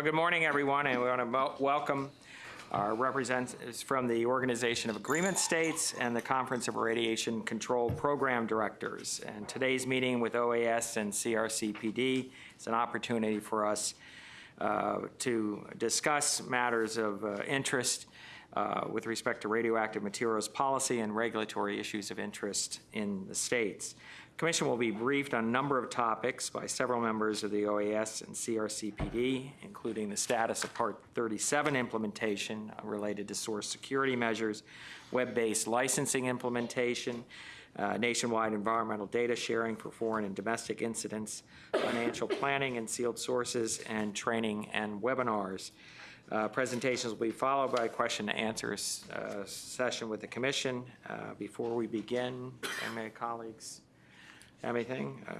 Well, good morning, everyone, and we want to welcome our representatives from the Organization of Agreement States and the Conference of Radiation Control Program Directors. And today's meeting with OAS and CRCPD is an opportunity for us uh, to discuss matters of uh, interest uh, with respect to radioactive materials policy and regulatory issues of interest in the states. Commission will be briefed on a number of topics by several members of the OAS and CRCPD, including the status of Part 37 implementation related to source security measures, web-based licensing implementation, uh, nationwide environmental data sharing for foreign and domestic incidents, financial planning and sealed sources, and training and webinars. Uh, presentations will be followed by a question and answer uh, session with the Commission. Uh, before we begin, my colleagues, Anything? Uh,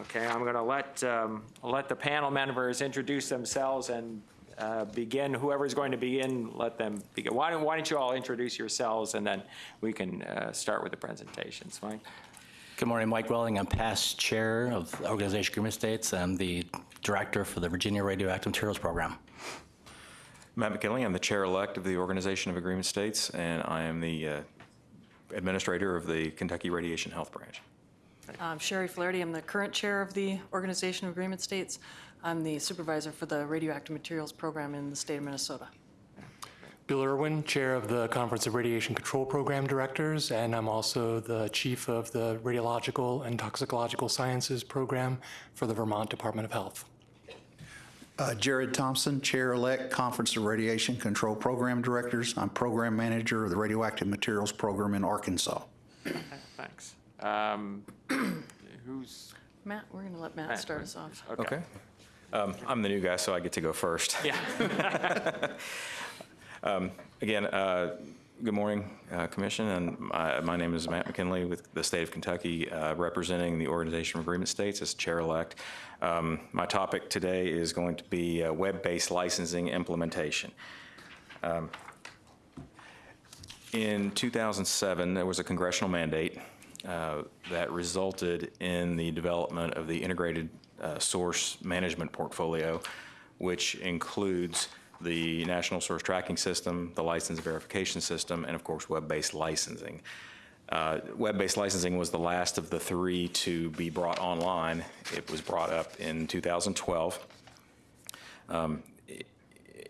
Okay, I'm going to let, um, let the panel members introduce themselves and uh, begin, whoever's going to begin, let them begin. Why don't, why don't you all introduce yourselves and then we can uh, start with the presentations, Mike? Good morning, Mike Welling. I'm past chair of the Organization of Agreement States. I'm the director for the Virginia Radioactive Materials Program. Matt McKinley, I'm the chair-elect of the Organization of Agreement States, and I am the uh, administrator of the Kentucky Radiation Health Branch. I'm Sherry Flaherty. I'm the current chair of the Organization of Agreement States. I'm the supervisor for the radioactive materials program in the state of Minnesota. Bill Irwin, Chair of the Conference of Radiation Control Program Directors, and I'm also the Chief of the Radiological and Toxicological Sciences Program for the Vermont Department of Health. Uh, Jared Thompson, Chair-elect, Conference of Radiation Control Program Directors. I'm Program Manager of the Radioactive Materials Program in Arkansas. Thanks. Um, Who's, Matt, we're going to let Matt start us off. Okay. Um, I'm the new guy, so I get to go first. yeah, Um, Again, uh, good morning, uh, Commission, and my my name is Matt McKinley with the state of Kentucky, uh, representing the Organization of Agreement States as chair-elect. Um, My topic today is going to be uh, web-based licensing implementation. Um, In 2007, there was a congressional mandate uh, that resulted in the development of the integrated uh, source management portfolio, which includes the National Source Tracking System, the License Verification System, and of course, web-based licensing. Uh, Web-based licensing was the last of the three to be brought online. It was brought up in 2012. Um,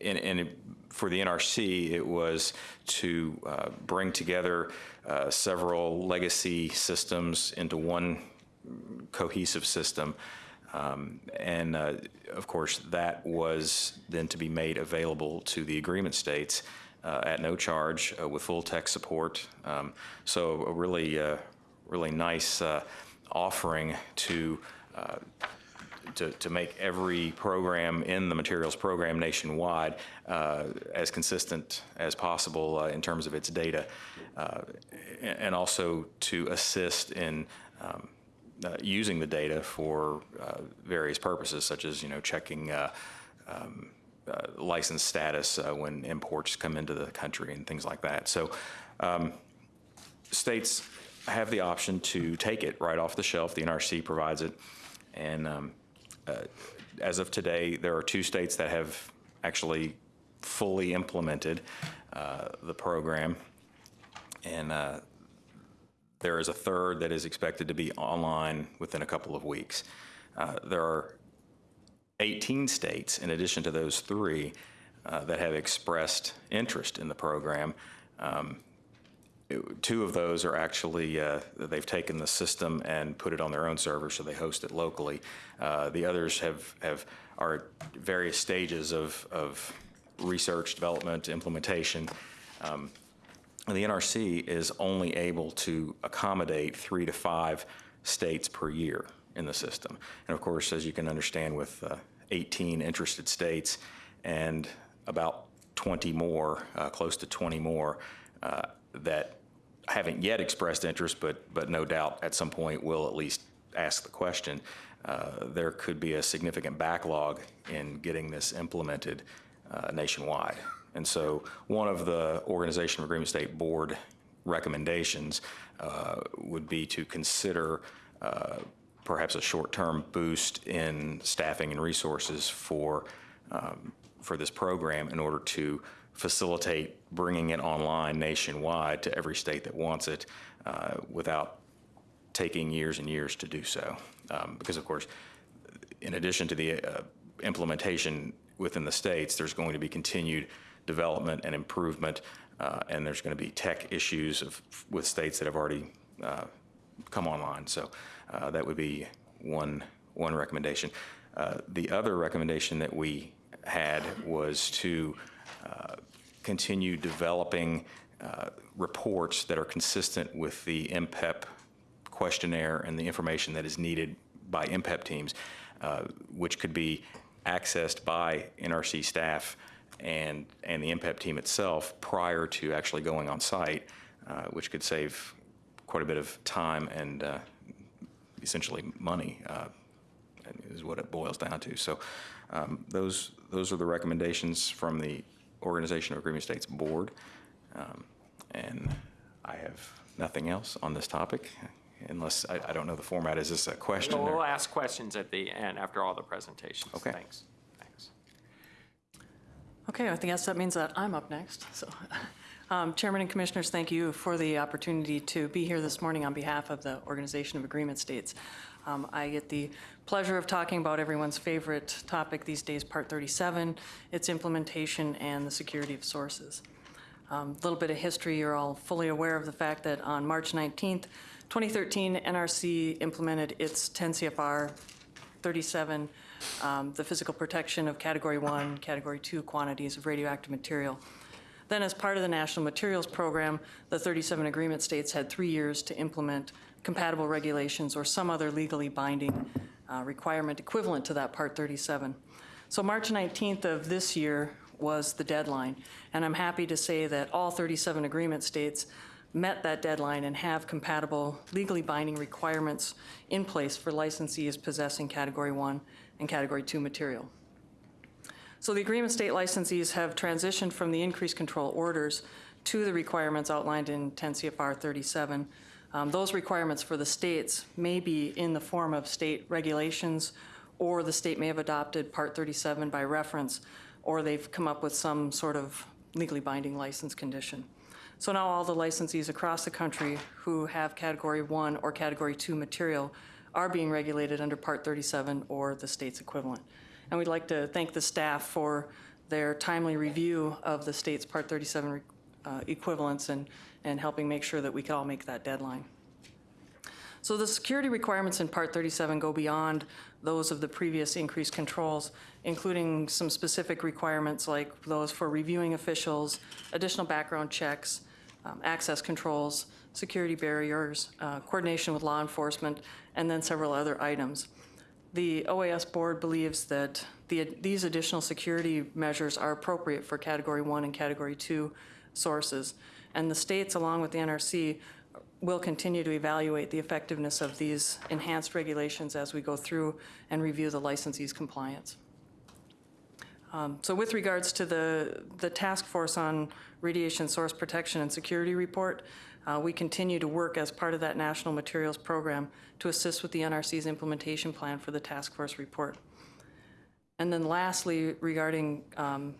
and, and it, for the NRC, it was to uh, bring together uh, several legacy systems into one cohesive system. Um, and uh, of course, that was then to be made available to the agreement states uh, at no charge uh, with full tech support. Um, so a really, uh, really nice offering to to, to make every program in the materials program nationwide uh, as consistent as possible uh, in terms of its data, uh, and also to assist in um, uh, using the data for uh, various purposes, such as you know checking. Um, license status when imports come into the country and things like that. So, um, states have the option to take it right off the shelf. The NRC provides it, and um, as of today, there are two states that have actually fully implemented uh, the program, and uh, there is a third that is expected to be online within a couple of weeks. Uh, there are 18 states, in addition to those three, uh, that have expressed interest in the program. Um, two of those are actually, uh, they've taken the system and put it on their own server, so they host it locally. Uh, the others have, have are at various stages of, of research, development, implementation. Um, the NRC is only able to accommodate three to five states per year in the system. And of course, as you can understand, with uh, 18 interested states and about 20 more, uh, close to 20 more, uh, that haven't yet expressed interest, but, but no doubt at some point will at least ask the question, uh, there could be a significant backlog in getting this implemented uh, nationwide. And so one of the Organization of Agreement State Board recommendations uh, would be to consider uh, perhaps a short-term boost in staffing and resources for um, for this program in order to facilitate bringing it online nationwide to every state that wants it uh, without taking years and years to do so. Um, Because of course, in addition to the uh, implementation within the states, there's going to be continued development and improvement, uh, and there's going to be tech issues of, with states that have already uh, come online. So uh, that would be one, one recommendation. Uh, The other recommendation that we had was to continue developing uh, reports that are consistent with the MPEP questionnaire and the information that is needed by MPEP teams, uh, which could be accessed by NRC staff and, and the MPEP team itself prior to actually going on site, uh, which could save quite a bit of time and uh, essentially money, uh, is what it boils down to. So um, those, those are the recommendations from the Organization of Agreement States Board. Um, And I have nothing else on this topic, unless, I, I don't know the format. Is this a question? or- We'll ask questions at the end, after all the presentations. Okay. Thanks. Thanks. Okay, I guess that means that I'm up next. So, um, Chairman and Commissioners, thank you for the opportunity to be here this morning on behalf of the Organization of Agreement States. Um, I get the pleasure of talking about everyone's favorite topic these days, Part 37, its implementation, and the security of sources. A little bit of history, you're all fully aware of the fact that on March 19th, 2013, NRC implemented its 10 CFR 37, um, the physical protection of Category 1, Category 2 quantities of radioactive material. Then, as part of the National Materials Program, the 37 agreement states had three years to implement compatible regulations or some other legally binding uh, requirement equivalent to that Part 37. So March 19th of this year was the deadline, and I'm happy to say that all 37 agreement states met that deadline and have compatible, legally binding requirements in place for licensees possessing Category 1 and Category 2 material. So the agreement state licensees have transitioned from the increased control orders to the requirements outlined in 10 CFR 37. Um, Those requirements for the states may be in the form of state regulations, or the state may have adopted Part 37 by reference, or they've come up with some sort of legally binding license condition. So now all the licensees across the country who have Category 1 or Category 2 material are being regulated under Part 37 or the state's equivalent. And we'd like to thank the staff for their timely review of the state's Part 37 uh, equivalents and, and helping make sure that we can all make that deadline. So the security requirements in Part 37 go beyond those of the previous increased controls, including some specific requirements like those for reviewing officials, additional background checks, um, access controls, security barriers, uh, coordination with law enforcement, and then several other items. The OAS board believes that the, these additional security measures are appropriate for Category 1 and Category 2 sources, and the states, along with the NRC, will continue to evaluate the effectiveness of these enhanced regulations as we go through and review the licensee's compliance. Um, So with regards to the, the task force on radiation source protection and security report, uh, we continue to work as part of that national materials program to assist with the NRC's implementation plan for the task force report. And then lastly, regarding um,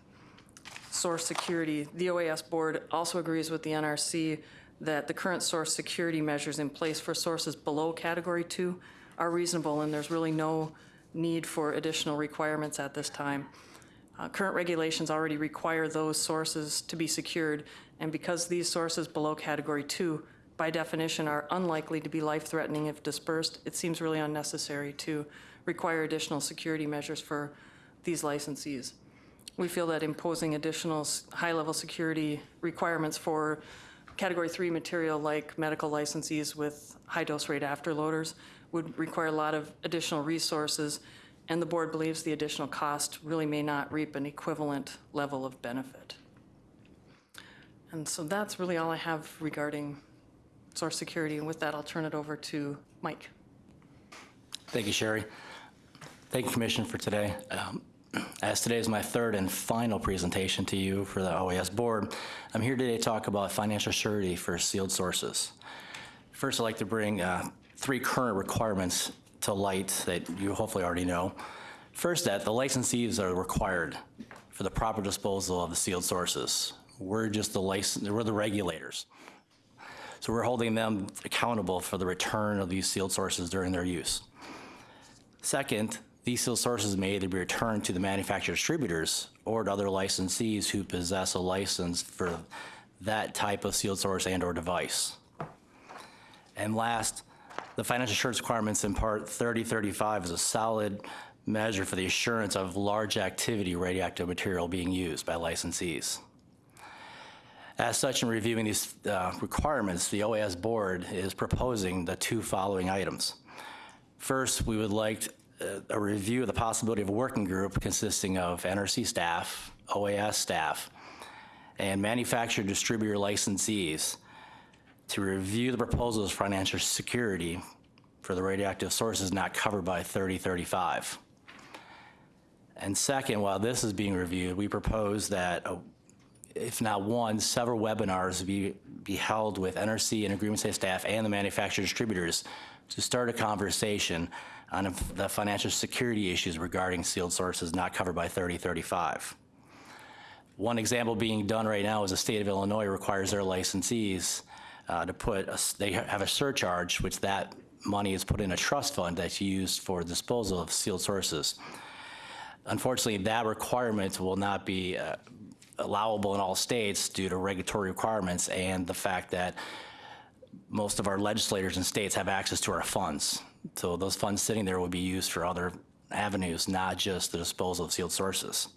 source security, the OAS board also agrees with the NRC that the current source security measures in place for sources below Category 2 are reasonable, and there's really no need for additional requirements at this time. Uh, Current regulations already require those sources to be secured, and because these sources below Category 2, by definition, are unlikely to be life-threatening if dispersed, it seems really unnecessary to require additional security measures for these licensees. We feel that imposing additional high-level security requirements for Category 3 material like medical licensees with high-dose rate afterloaders would require a lot of additional resources, and the board believes the additional cost really may not reap an equivalent level of benefit. And so that's really all I have regarding source security, and with that, I'll turn it over to Mike. Thank you, Sherry. Thank you, Commission, for today. Um, As today is my third and final presentation to you for the OAS Board, I'm here today to talk about financial surety for sealed sources. First, I'd like to bring uh, three current requirements to light that you hopefully already know. First, that the licensees are required for the proper disposal of the sealed sources. We're just the license, we're the regulators. So we're holding them accountable for the return of these sealed sources during their use. Second, these sealed sources may either be returned to the manufacturer distributors or to other licensees who possess a license for that type of sealed source and/or device. And last, the financial assurance requirements in Part 3035 is a solid measure for the assurance of large activity radioactive material being used by licensees. As such, in reviewing these uh, requirements, the OAS Board is proposing the two following items. First, we would like a review of the possibility of a working group consisting of NRC staff, OAS staff, and manufacturer distributor licensees to review the proposals for financial security for the radioactive sources not covered by 3035. And second, while this is being reviewed, we propose that, uh, if not one, several webinars be, be held with NRC and agreement state staff and the manufacturer distributors to start a conversation on the financial security issues regarding sealed sources not covered by 3035. One example being done right now is the state of Illinois requires their licensees uh, to put, a, they have a surcharge, which that money is put in a trust fund that's used for disposal of sealed sources. Unfortunately, that requirement will not be uh, allowable in all states due to regulatory requirements and the fact that most of our legislators and states have access to our funds. So those funds sitting there would be used for other avenues, not just the disposal of sealed sources.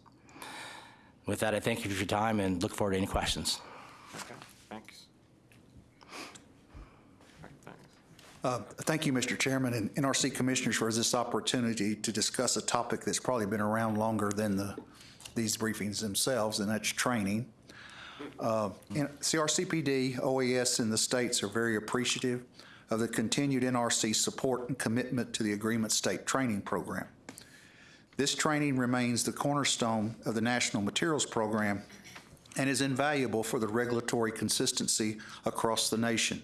With that, I thank you for your time and look forward to any questions. Okay, thanks. Thanks. Uh, Thank you, Mr. Chairman and NRC Commissioners, for this opportunity to discuss a topic that's probably been around longer than the, these briefings themselves, and that's training. Uh, CRCPD, OAS, and the states are very appreciative of the continued NRC support and commitment to the Agreement State Training Program. This training remains the cornerstone of the National Materials Program and is invaluable for the regulatory consistency across the nation.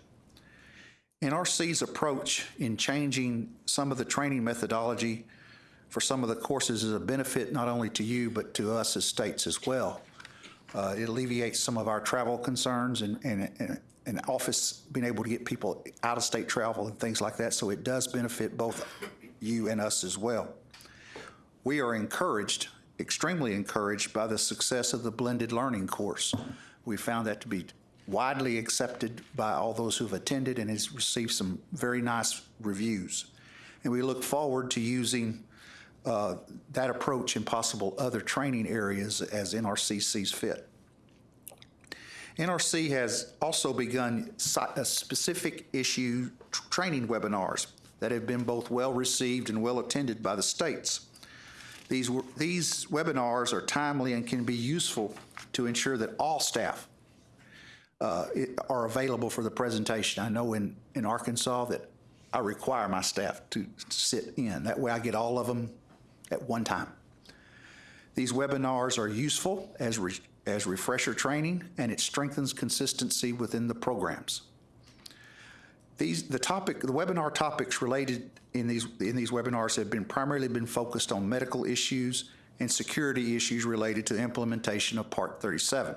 NRC's approach in changing some of the training methodology for some of the courses is a benefit not only to you, but to us as states as well. Uh, It alleviates some of our travel concerns and, and, and- and office, being able to get people out-of-state travel and things like that, so it does benefit both you and us as well. We are encouraged, extremely encouraged by the success of the blended learning course. We found that to be widely accepted by all those who've attended and has received some very nice reviews. And we look forward to using uh, that approach in possible other training areas as NRC sees fit. NRC has also begun uh, specific issue training webinars that have been both well-received and well-attended by the states. These, these webinars are timely and can be useful to ensure that all staff uh, are available for the presentation. I know in, in Arkansas that I require my staff to sit in. That way I get all of them at one time. These webinars are useful as, as refresher training, and it strengthens consistency within the programs. These, the topic, the webinar topics related in these, in these webinars have been primarily been focused on medical issues and security issues related to implementation of Part 37.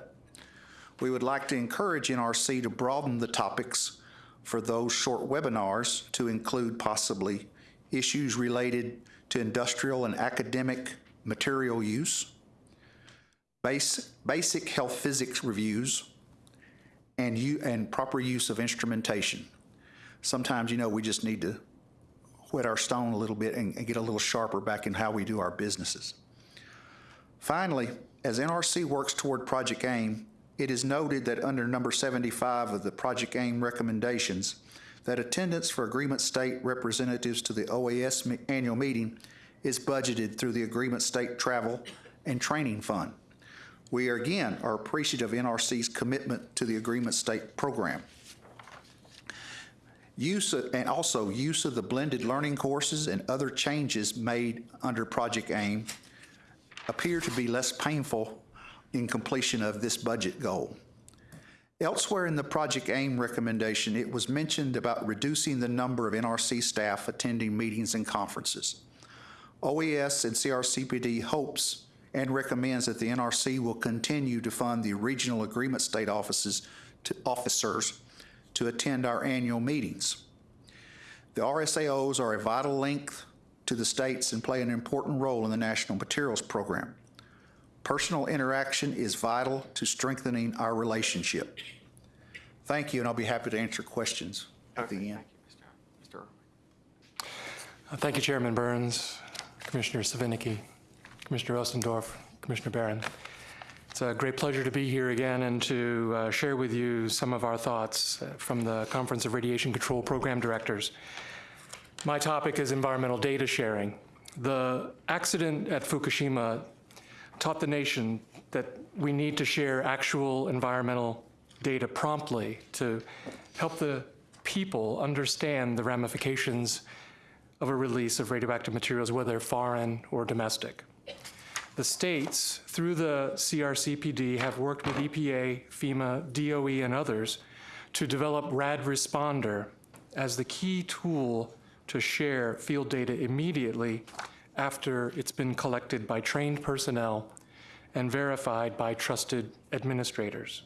We would like to encourage NRC to broaden the topics for those short webinars to include possibly issues related to industrial and academic material use, base, basic health physics reviews, and you, and proper use of instrumentation. Sometimes, you know, we just need to whet our stone a little bit and, and get a little sharper back in how we do our businesses. Finally, as NRC works toward Project AIM, it is noted that under number 75 of the Project AIM recommendations, that attendance for agreement state representatives to the OAS annual meeting is budgeted through the Agreement State Travel and Training Fund. We are, again are appreciative of NRC's commitment to the Agreement State program. Use, of- and also use of the blended learning courses and other changes made under Project AIM appear to be less painful in completion of this budget goal. Elsewhere in the Project AIM recommendation, it was mentioned about reducing the number of NRC staff attending meetings and conferences. OES and CRCPD hopes and recommends that the NRC will continue to fund the regional agreement state offices to officers to attend our annual meetings. The RSAOs are a vital link to the states and play an important role in the National Materials Program. Personal interaction is vital to strengthening our relationship. Thank you, and I'll be happy to answer questions at the end. Thank you, Mr. Uh, Thank you, Chairman Burns, Commissioner Svinicki, Commissioner Ostendorff, Commissioner Baran. It's a great pleasure to be here again and to uh, share with you some of our thoughts uh, from the Conference of Radiation Control Program Directors. My topic is environmental data sharing. The accident at Fukushima taught the nation that we need to share actual environmental data promptly to help the people understand the ramifications of a release of radioactive materials, whether foreign or domestic. The states, through the CRCPD, have worked with EPA, FEMA, DOE, and others to develop RAD Responder as the key tool to share field data immediately after it's been collected by trained personnel and verified by trusted administrators.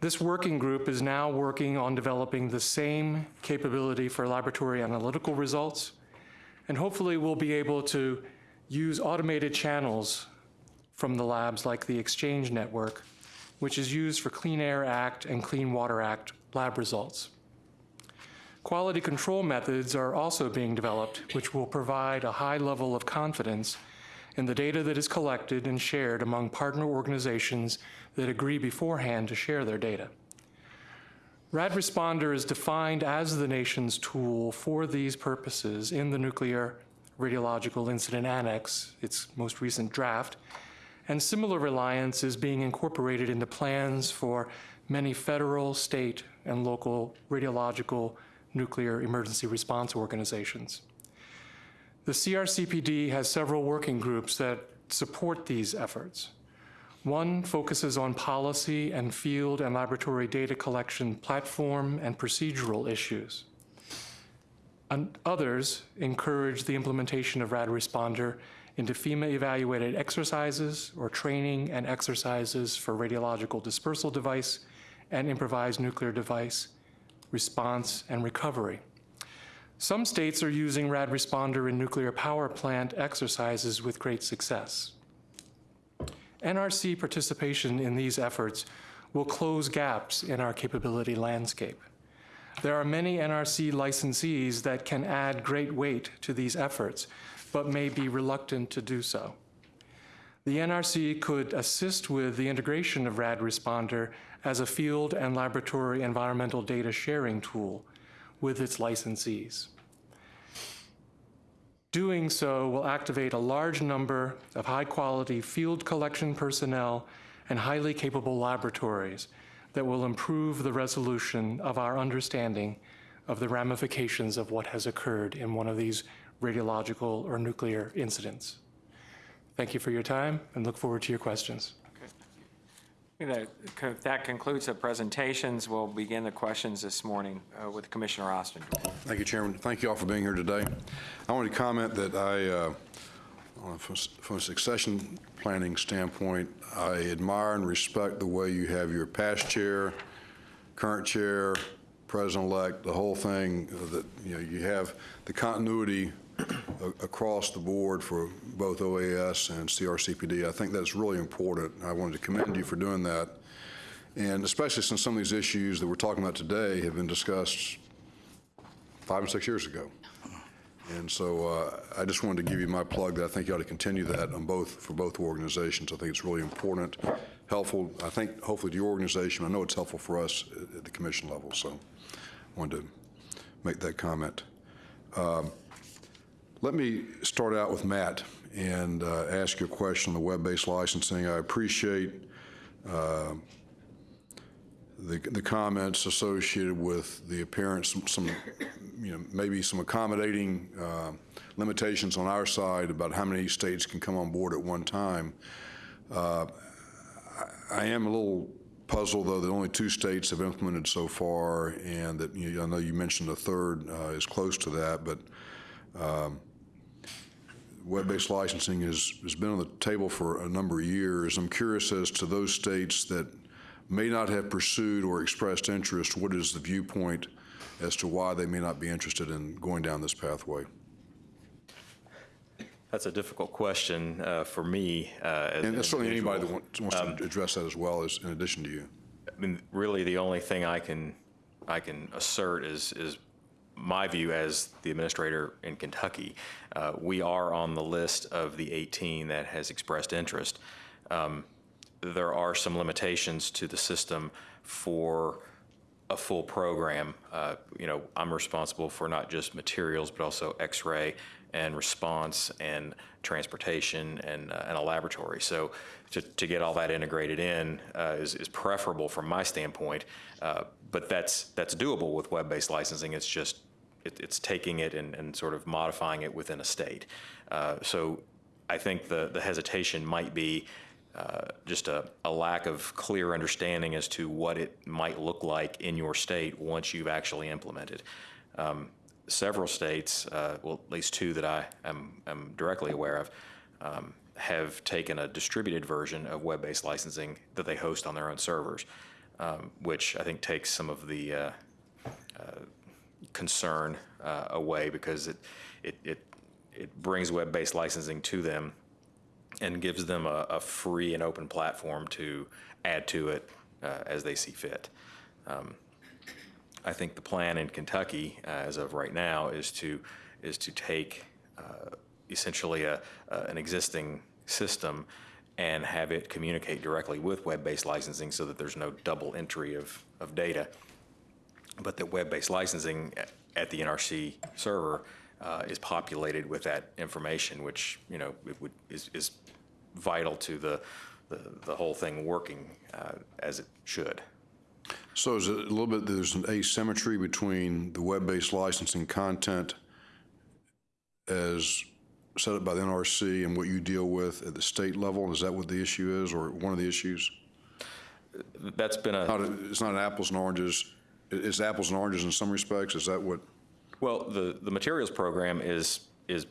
This working group is now working on developing the same capability for laboratory analytical results, and hopefully we'll be able to use automated channels from the labs like the Exchange Network, which is used for Clean Air Act and Clean Water Act lab results. Quality control methods are also being developed, which will provide a high level of confidence in the data that is collected and shared among partner organizations that agree beforehand to share their data. RAD Responder is defined as the nation's tool for these purposes in the Nuclear Radiological Incident Annex, its most recent draft, and similar reliance is being incorporated into plans for many federal, state, and local radiological nuclear emergency response organizations. The CRCPD has several working groups that support these efforts. One focuses on policy and field and laboratory data collection platform and procedural issues. And others encourage the implementation of RAD Responder into FEMA-evaluated exercises or training and exercises for radiological dispersal device and improvised nuclear device response and recovery. Some states are using RAD Responder in nuclear power plant exercises with great success. NRC participation in these efforts will close gaps in our capability landscape. There are many NRC licensees that can add great weight to these efforts, but may be reluctant to do so. The NRC could assist with the integration of RAD Responder as a field and laboratory environmental data sharing tool with its licensees. Doing so will activate a large number of high-quality field collection personnel and highly capable laboratories that will improve the resolution of our understanding of the ramifications of what has occurred in one of these radiological or nuclear incidents. Thank you for your time and look forward to your questions. That that concludes the presentations. We'll begin the questions this morning uh, with Commissioner Austin. Thank you, Chairman. Thank you all for being here today. I want to comment that I, uh, a- from a succession planning standpoint, I admire and respect the way you have your past chair, current chair, president-elect, the whole thing, that, you know, you have the continuity across the board for both OAS and CRCPD. I think that's really important. I wanted to commend you for doing that. And especially since some of these issues that we're talking about today have been discussed five and six years ago. And so uh, I just wanted to give you my plug that I think you ought to continue that on both, for both organizations. I think it's really important, helpful, I think hopefully to your organization. I know it's helpful for us at- the commission level, so I wanted to make that comment. Um, Let me start out with Matt and uh, ask you a question on the web-based licensing. I appreciate uh, the the comments associated with the appearance, some- some, you know, maybe some accommodating uh, limitations on our side about how many states can come on board at one time. Uh, I I am a little puzzled, though, that only two states have implemented so far, and that, you know, I know you mentioned a third uh, is close to that, but um, web-based licensing has, has been on the table for a number of years. I'm curious as to those states that may not have pursued or expressed interest, what is the viewpoint as to why they may not be interested in going down this pathway? That's a difficult question uh, for me. uh, And an certainly anybody that wants wants to address that as well, as in addition to you. I mean, really, the only thing I can, I can assert is, is my view as the administrator in Kentucky. Uh, We are on the list of the 18 that has expressed interest. Um, There are some limitations to the system for a full program. Uh, You know, I'm responsible for not just materials, but also X-ray and response and transportation and, uh, and a laboratory. So to, to get all that integrated in uh, is, is preferable from my standpoint. Uh, But that's, that's doable with web-based licensing. It's just, it, it's taking it and, and sort of modifying it within a state. Uh, So I think the, the hesitation might be uh, just a, a lack of clear understanding as to what it might look like in your state once you've actually implemented. Um, Several states, uh, well, at least two that I am, am directly aware of, um, have taken a distributed version of web-based licensing that they host on their own servers, um, which I think takes some of the uh, concern uh, away because it, it, it, it brings web-based licensing to them and gives them a, a free and open platform to add to it uh, as they see fit. Um, I think the plan in Kentucky, uh, as of right now, is to, is to take uh, essentially a, an existing system and have it communicate directly with web-based licensing so that there's no double entry of, of data but that web-based licensing at- the NRC server uh, is populated with that information, which, you know, it would, is, is vital to the, the, the whole thing working uh, as it should. So is it a little bit, there's an asymmetry between the web-based licensing content as set up by the NRC and what you deal with at the state level? Is that what the issue is, or one of the issues? That's been a, it's not apples and oranges, it's apples and oranges in some respects, is that what? well, the, the materials program is, is,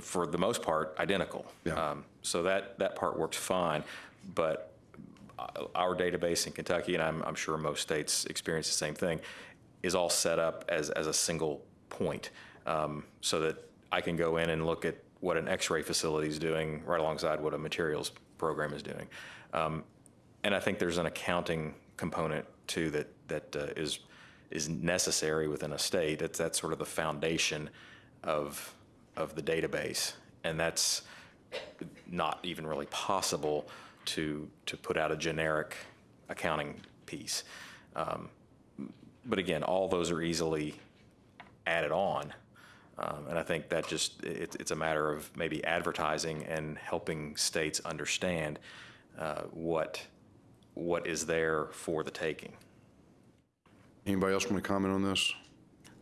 for the most part, identical. Yeah. Um, So that, that part works fine, but our database in Kentucky, and I'm, I'm sure most states experience the same thing, is all set up as, as a single point, um, so that I can go in and look at what an X-ray facility is doing right alongside what a materials program is doing. Um, And I think there's an accounting component too that, that uh, is, is necessary within a state. That's, that's sort of the foundation of, of the database. And that's not even really possible to, to put out a generic accounting piece. Um, But again, all those are easily added on. Um, And I think that just, it, it's a matter of maybe advertising and helping states understand uh, what, what is there for the taking. Anybody else want to comment on this?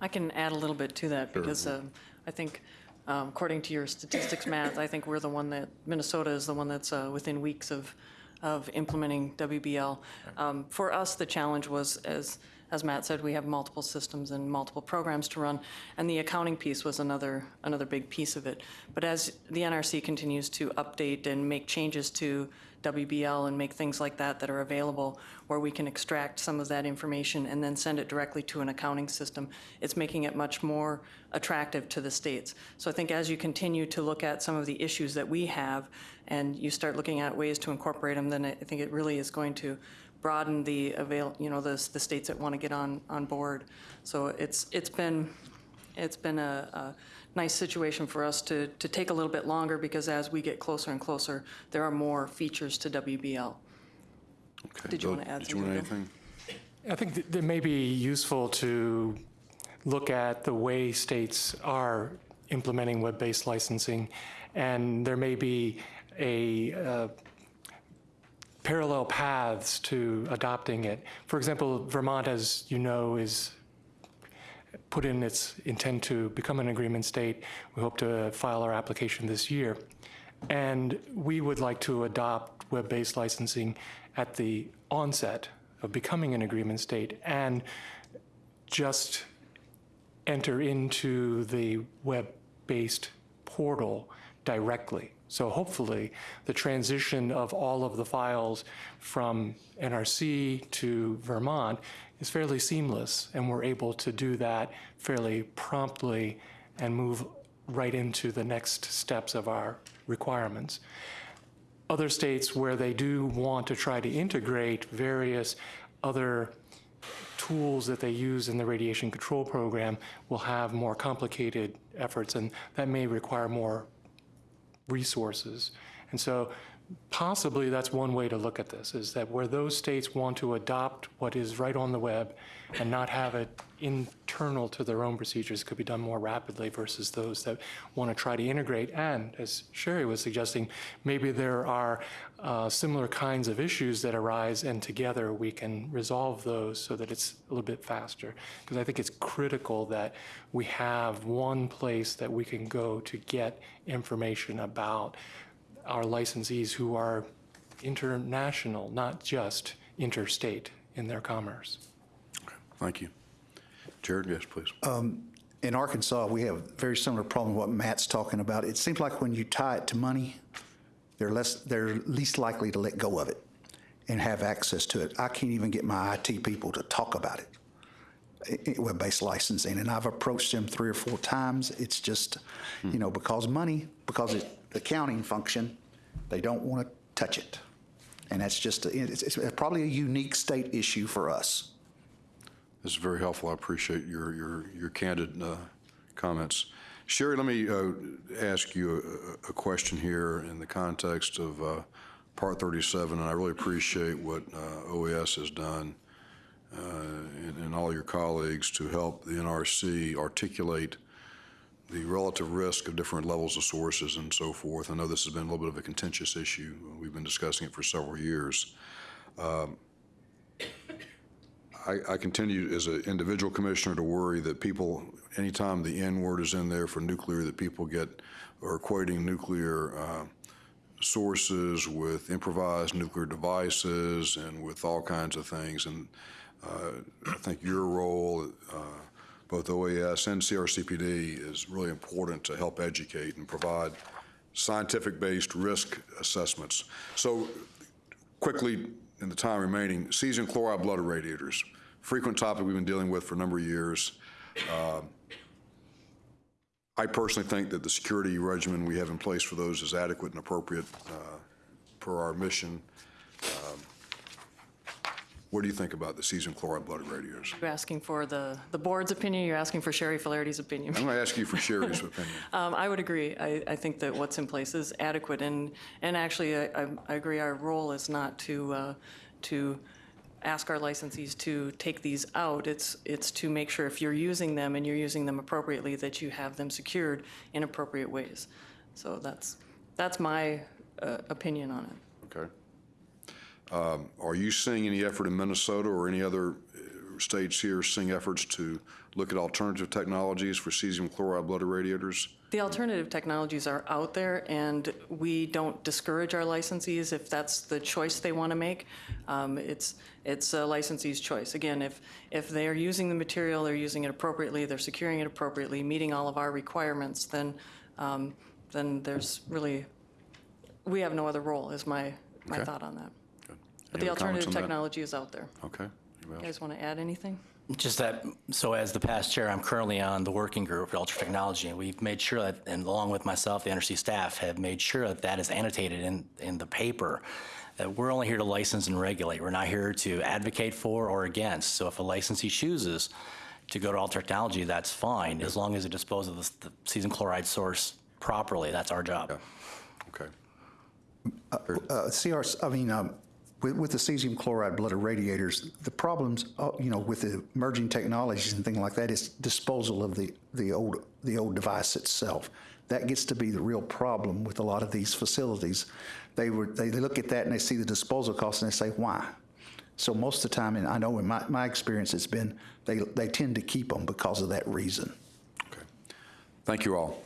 I can add a little bit to that because um, I think, um, according to your statistics, Matt, I think we're the one that, Minnesota is the one that's uh, within weeks of, of implementing WBL. Um, For us, the challenge was, as, as Matt said, we have multiple systems and multiple programs to run, and the accounting piece was another, another big piece of it. But as the NRC continues to update and make changes to WBL and make things like that that are available where we can extract some of that information and then send it directly to an accounting system. It's making it much more attractive to the states. So I think as you continue to look at some of the issues that we have and you start looking at ways to incorporate them, then I think it really is going to broaden the avail, you know, the, the states that want to get on, on board. So it's, it's been, it's been a, a nice situation for us to, to take a little bit longer because as we get closer and closer, there are more features to WBL. Okay, Did you Bill, wanna add Did you want something, Bill? anything? I think that it may be useful to look at the way states are implementing web-based licensing, and there may be a uh, parallel paths to adopting it. For example, Vermont, as you know, is put in its intent to become an agreement state. We hope to file our application this year. And we would like to adopt web-based licensing at the onset of becoming an agreement state and just enter into the web-based portal directly. So hopefully, the transition of all of the files from NRC to Vermont is fairly seamless, and we're able to do that fairly promptly and move right into the next steps of our requirements. Other states where they do want to try to integrate various other tools that they use in the radiation control program will have more complicated efforts, and that may require more resources. And so possibly that's one way to look at this, is that where those states want to adopt what is right on the web and not have it internal to their own procedures could be done more rapidly versus those that want to try to integrate. And as Sherry was suggesting, maybe there are uh, similar kinds of issues that arise and together we can resolve those so that it's a little bit faster. Because I think it's critical that we have one place that we can go to get information about our licensees who are international, not just interstate in their commerce. Thank you. Jared, yes, please. Um, in Arkansas, we have a very similar problem to what Matt's talking about. It seems like when you tie it to money, they're less, they're least likely to let go of it and have access to it. I can't even get my IT people to talk about it, eh, eh, i- i- web-based licensing, and I've approached them three or four times. It's just, you know, because money, because it's accounting function, they don't want to touch it. And that's just, a- it's, it's probably a unique state issue for us. This is very helpful. I appreciate your, your, your candid uh, comments. Sherry, let me uh, ask you a, a question here in the context of uh, Part 37, and I really appreciate what uh, OAS has done uh, and, and all your colleagues to help the NRC articulate the relative risk of different levels of sources and so forth. I know this has been a little bit of a contentious issue. We've been discussing it for several years. I, I continue as an individual commissioner to worry that people, anytime the N word is in there for nuclear, that people get, are equating nuclear uh, sources with improvised nuclear devices and with all kinds of things. And uh, I think your role, uh, both OAS and CRCPD, is really important to help educate and provide scientific-based risk assessments. So quickly, in the time remaining, cesium chloride blood irradiators, frequent topic we've been dealing with for a number of years. Uh, I personally think that the security regimen we have in place for those is adequate and appropriate uh, per our mission. What do you think about the cesium chloride blood irradiators? You're asking for the, the board's opinion, you're asking for Sherry Flaherty's opinion. I'm going to ask you for Sherry's opinion. Um, I would agree. I, I think that what's in place is adequate, and, and actually, I, I- I agree, our role is not to, uh, to ask our licensees to take these out. It's, it's to make sure if you're using them and you're using them appropriately, that you have them secured in appropriate ways. So that's, that's my uh, opinion on it. Okay. Um, Are you seeing any effort in Minnesota or any other uh, states here seeing efforts to look at alternative technologies for cesium chloride blood irradiators? The alternative technologies are out there, and we don't discourage our licensees if that's the choice they want to make. Um, It's, it's a licensee's choice. Again, if, if they're using the material, they're using it appropriately, they're securing it appropriately, meeting all of our requirements, then, um, then there's really, we have no other role, is my, my Okay. thought on that. Good. But Any the other comments alternative on that? technology is out there. Okay. Anybody You else? guys want to add anything? Just that, so as the past chair, I'm currently on the working group for ultra technology, and we've made sure that, and along with myself, the NRC staff have made sure that that is annotated in, in the paper, that we're only here to license and regulate. We're not here to advocate for or against. So if a licensee chooses to go to ultra technology, that's fine, as long as it disposes of the, the cesium chloride source properly. That's our job. Okay. Uh, CR, I mean, um, with, with the cesium chloride blood irradiators, the problems, uh, you know, with the emerging technologies and things like that is disposal of the, the old, the old device itself. That gets to be the real problem with a lot of these facilities. They were, they they look at that and they see the disposal costs and they say, why? So most of the time, and I know in my, my experience, it's been, they, they tend to keep them because of that reason. Okay. Thank you all.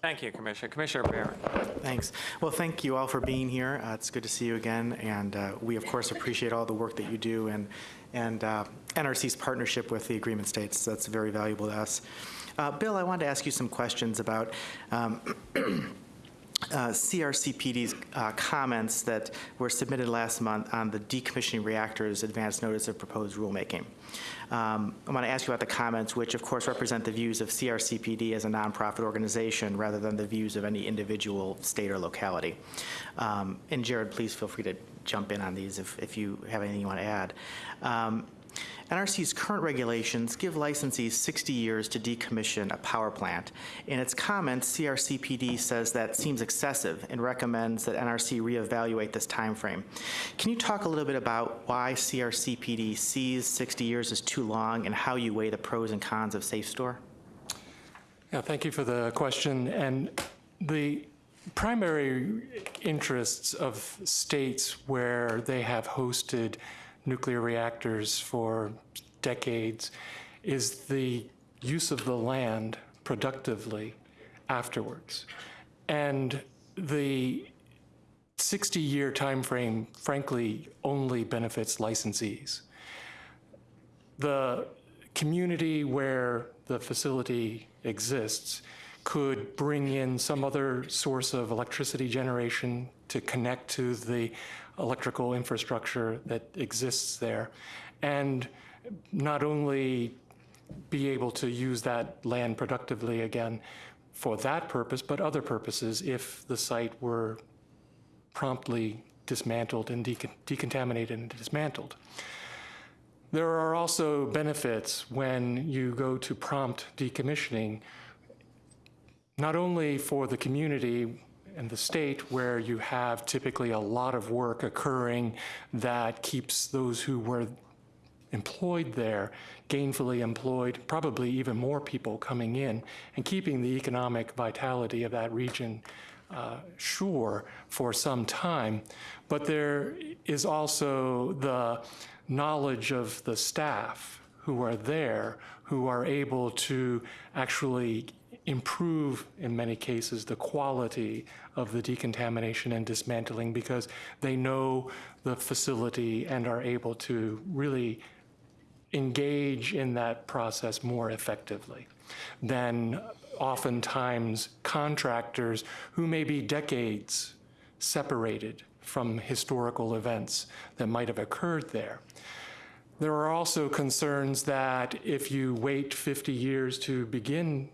Thank you, Commissioner. Commissioner Baran. Thanks. Well, thank you all for being here. Uh, It's good to see you again, and uh, we, of course, appreciate all the work that you do and, and uh, NRC's partnership with the agreement states. That's very valuable to us. Uh, Bill, I wanted to ask you some questions about um, uh, CRCPD's uh, comments that were submitted last month on the decommissioning reactors advance notice of proposed rulemaking. Um, I want to ask you about the comments, which of course represent the views of CRCPD as a nonprofit organization rather than the views of any individual state or locality. Um, And Jared, please feel free to jump in on these if, if you have anything you want to add. Um, NRC's current regulations give licensees 60 years to decommission a power plant. In its comments, CRCPD says that seems excessive and recommends that NRC reevaluate this timeframe. Can you talk a little bit about why CRCPD sees 60 years as too long and how you weigh the pros and cons of Safe Store? Yeah, thank you for the question. And the primary interests of states where they have hosted nuclear reactors for decades is the use of the land productively afterwards. And the 60-year timeframe, frankly, only benefits licensees. The community where the facility exists could bring in some other source of electricity generation to connect to the electrical infrastructure that exists there. And not only be able to use that land productively again for that purpose, but other purposes if the site were promptly dismantled and decon- decontaminated and dismantled. There are also benefits when you go to prompt decommissioning, not only for the community and the state where you have typically a lot of work occurring that keeps those who were employed there, gainfully employed, probably even more people coming in, and keeping the economic vitality of that region uh, sure for some time. But there is also the knowledge of the staff who are there, who are able to actually improve, in many cases, the quality of the decontamination and dismantling because they know the facility and are able to really engage in that process more effectively than oftentimes contractors who may be decades separated from historical events that might have occurred there. There are also concerns that if you wait 50 years to begin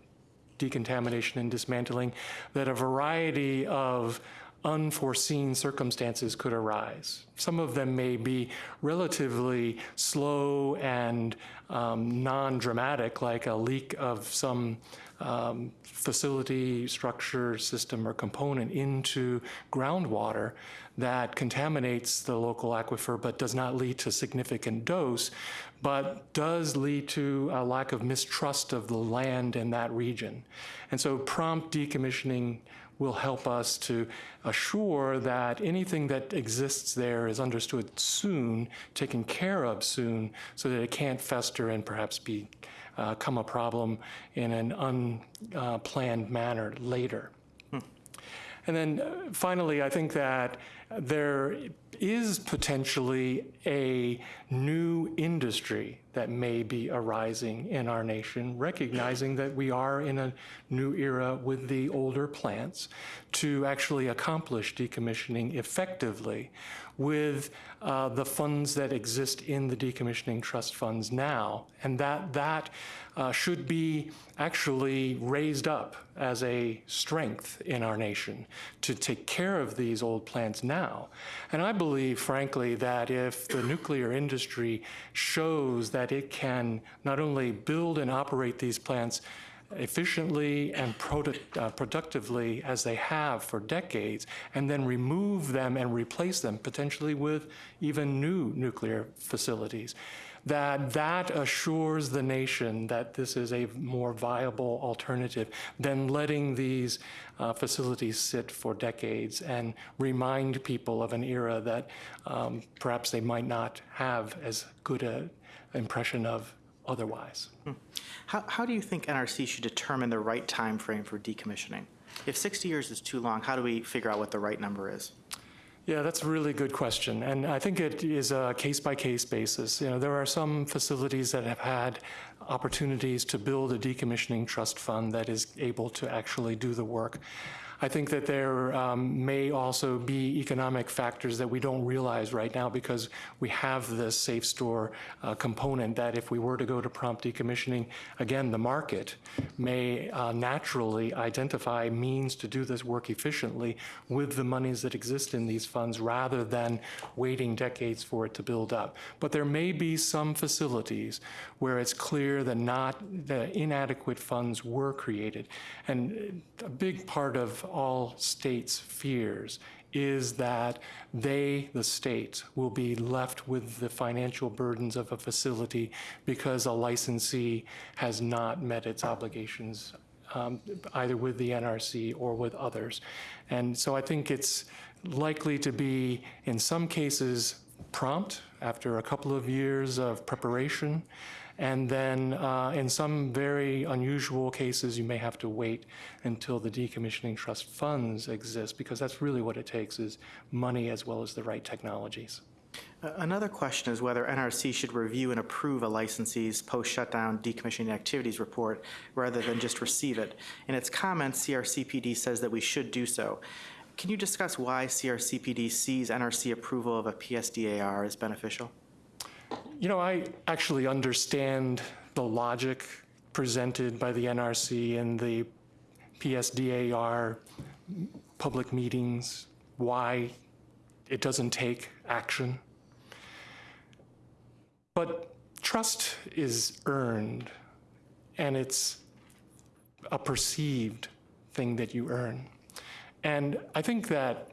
decontamination and dismantling, that a variety of unforeseen circumstances could arise. Some of them may be relatively slow and um, non-dramatic, like a leak of some um, facility, structure, system, or component into groundwater that contaminates the local aquifer but does not lead to significant dose, but does lead to a lack of mistrust of the land in that region. And so prompt decommissioning will help us to assure that anything that exists there is understood soon, taken care of soon, so that it can't fester and perhaps be, uh, become a problem in an unplanned manner later. And then uh, finally, I think that there is potentially a new industry that may be arising in our nation, recognizing that we are in a new era with the older plants to actually accomplish decommissioning effectively with uh, the funds that exist in the decommissioning trust funds now. And that, that uh, should be actually raised up as a strength in our nation to take care of these old plants now. And I believe, frankly, that if the nuclear industry shows that it can not only build and operate these plants efficiently and product, uh, productively as they have for decades, and then remove them and replace them potentially with even new nuclear facilities that that assures the nation that this is a more viable alternative than letting these uh, facilities sit for decades and remind people of an era that um, perhaps they might not have as good an impression of otherwise. How, how do you think NRC should determine the right time frame for decommissioning? If 60 years is too long, how do we figure out what the right number is? Yeah, that's a really good question, and I think it is a case-by-case basis. You know, there are some facilities that have had opportunities to build a decommissioning trust fund that is able to actually do the work. I think that there um, may also be economic factors that we don't realize right now because we have this SAFSTOR uh, component that if we were to go to prompt decommissioning, again, the market may uh, naturally identify means to do this work efficiently with the monies that exist in these funds rather than waiting decades for it to build up. But there may be some facilities where it's clear that not, the inadequate funds were created. And a big part of all states' fears is that they, the states, will be left with the financial burdens of a facility because a licensee has not met its obligations um, either with the NRC or with others. And so I think it's likely to be, in some cases, prompt after a couple of years of preparation. And then uh, in some very unusual cases, you may have to wait until the decommissioning trust funds exist because that's really what it takes is money as well as the right technologies. Another question is whether NRC should review and approve a licensee's post-shutdown decommissioning activities report rather than just receive it. In its comments, CRCPD says that we should do so. Can you discuss why CRCPD sees NRC approval of a PSDAR as beneficial? You know, I actually understand the logic presented by the NRC and the PSDAR public meetings, why it doesn't take action. But trust is earned, and it's a perceived thing that you earn. And I think that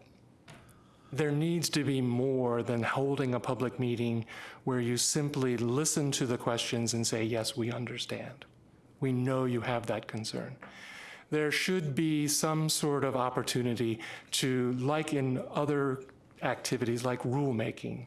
there needs to be more than holding a public meeting where you simply listen to the questions and say, yes, we understand. We know you have that concern. There should be some sort of opportunity to, like in other activities like rulemaking,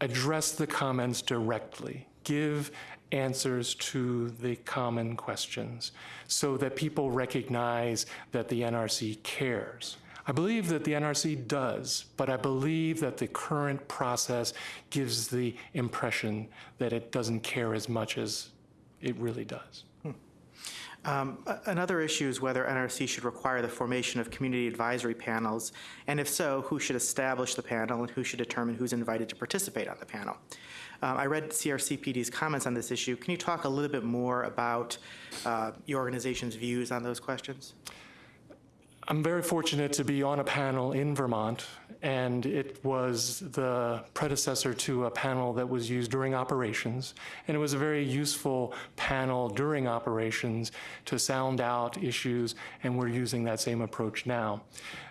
address the comments directly, give answers to the common questions so that people recognize that the NRC cares. I believe that the NRC does, but I believe that the current process gives the impression that it doesn't care as much as it really does. Um, Another issue is whether NRC should require the formation of community advisory panels, and if so, who should establish the panel and who should determine who's invited to participate on the panel. Um, I read CRCPD's comments on this issue. Can you talk a little bit more about uh, your organization's views on those questions? I'm very fortunate to be on a panel in Vermont, and it was the predecessor to a panel that was used during operations. And it was a very useful panel during operations to sound out issues, and we're using that same approach now.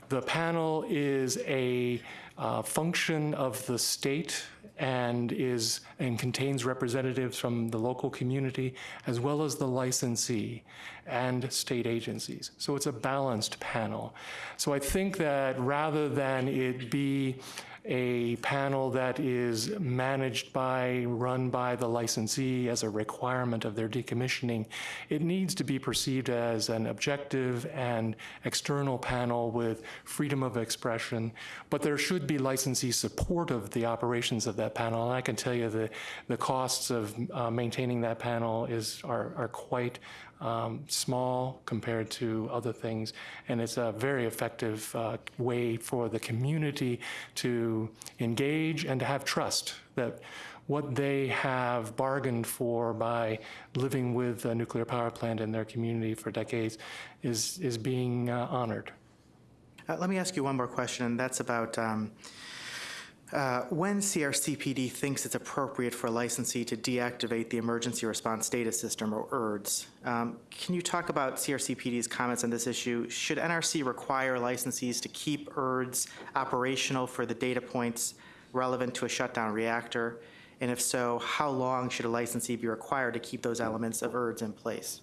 The panel is a uh, function of the state and is and contains representatives from the local community as well as the licensee and state agencies. So it's a balanced panel. So I think that rather than it be a panel that is managed by, run by the licensee as a requirement of their decommissioning, it needs to be perceived as an objective and external panel with freedom of expression, but there should be licensee support of the operations of that panel. And I can tell you the, the costs of uh, maintaining that panel is, are, are quite um, small compared to other things, and it's a very effective uh, way for the community to engage and to have trust that what they have bargained for by living with a nuclear power plant in their community for decades is, is being uh, honored. Uh, Let me ask you one more question, and that's about um, uh, when CRCPD thinks it's appropriate for a licensee to deactivate the Emergency Response Data System, or ERDS. Um, Can you talk about CRCPD's comments on this issue? Should NRC require licensees to keep ERDS operational for the data points relevant to a shutdown reactor? And if so, how long should a licensee be required to keep those elements of ERDS in place?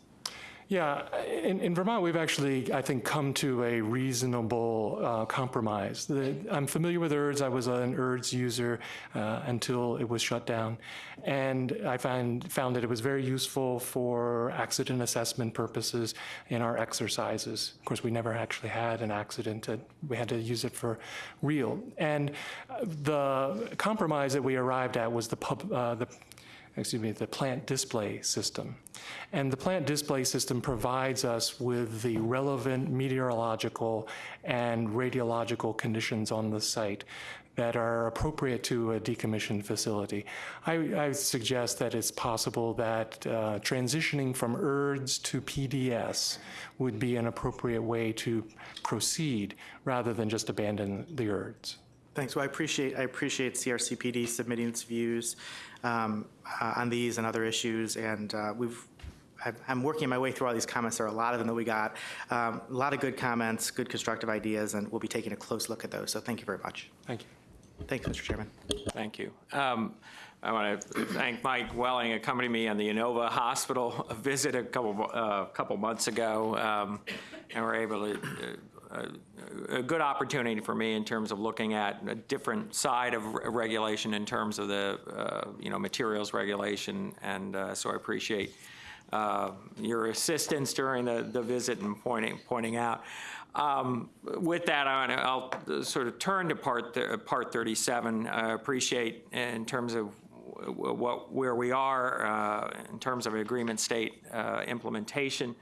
Yeah, in, in Vermont, we've actually, I think, come to a reasonable uh, compromise. The, I'm familiar with ERDS. I was an ERDS user uh, until it was shut down. And I find, found that it was very useful for accident assessment purposes in our exercises. Of course, we never actually had an accident. We had to use it for real. And the compromise that we arrived at was the pub, uh, the excuse me, the plant display system. And the plant display system provides us with the relevant meteorological and radiological conditions on the site that are appropriate to a decommissioned facility. I, I suggest that it's possible that uh, transitioning from ERDS to PDS would be an appropriate way to proceed rather than just abandon the ERDS. Thanks. Well, I appreciate, I appreciate CRCPD submitting its views um, uh, on these and other issues, and uh, we've, I'm working my way through all these comments. There are a lot of them that we got. Um, A lot of good comments, good constructive ideas, and we'll be taking a close look at those, so thank you very much. Thank you. Thanks, Mr. Chairman. Thank you. Um, I want to thank Mike Welling, accompanied me on the Inova Hospital visit a couple, uh, couple months ago, um, and we're able to, uh, a good opportunity for me in terms of looking at a different side of re- regulation in terms of the, uh, you know, materials regulation, and uh, so I appreciate uh, your assistance during the, the visit and pointing, pointing out. Um, With that, I wanna- I'll sort of turn to part, th- part 37. I appreciate in terms of what, where we are uh, in terms of agreement state uh, implementation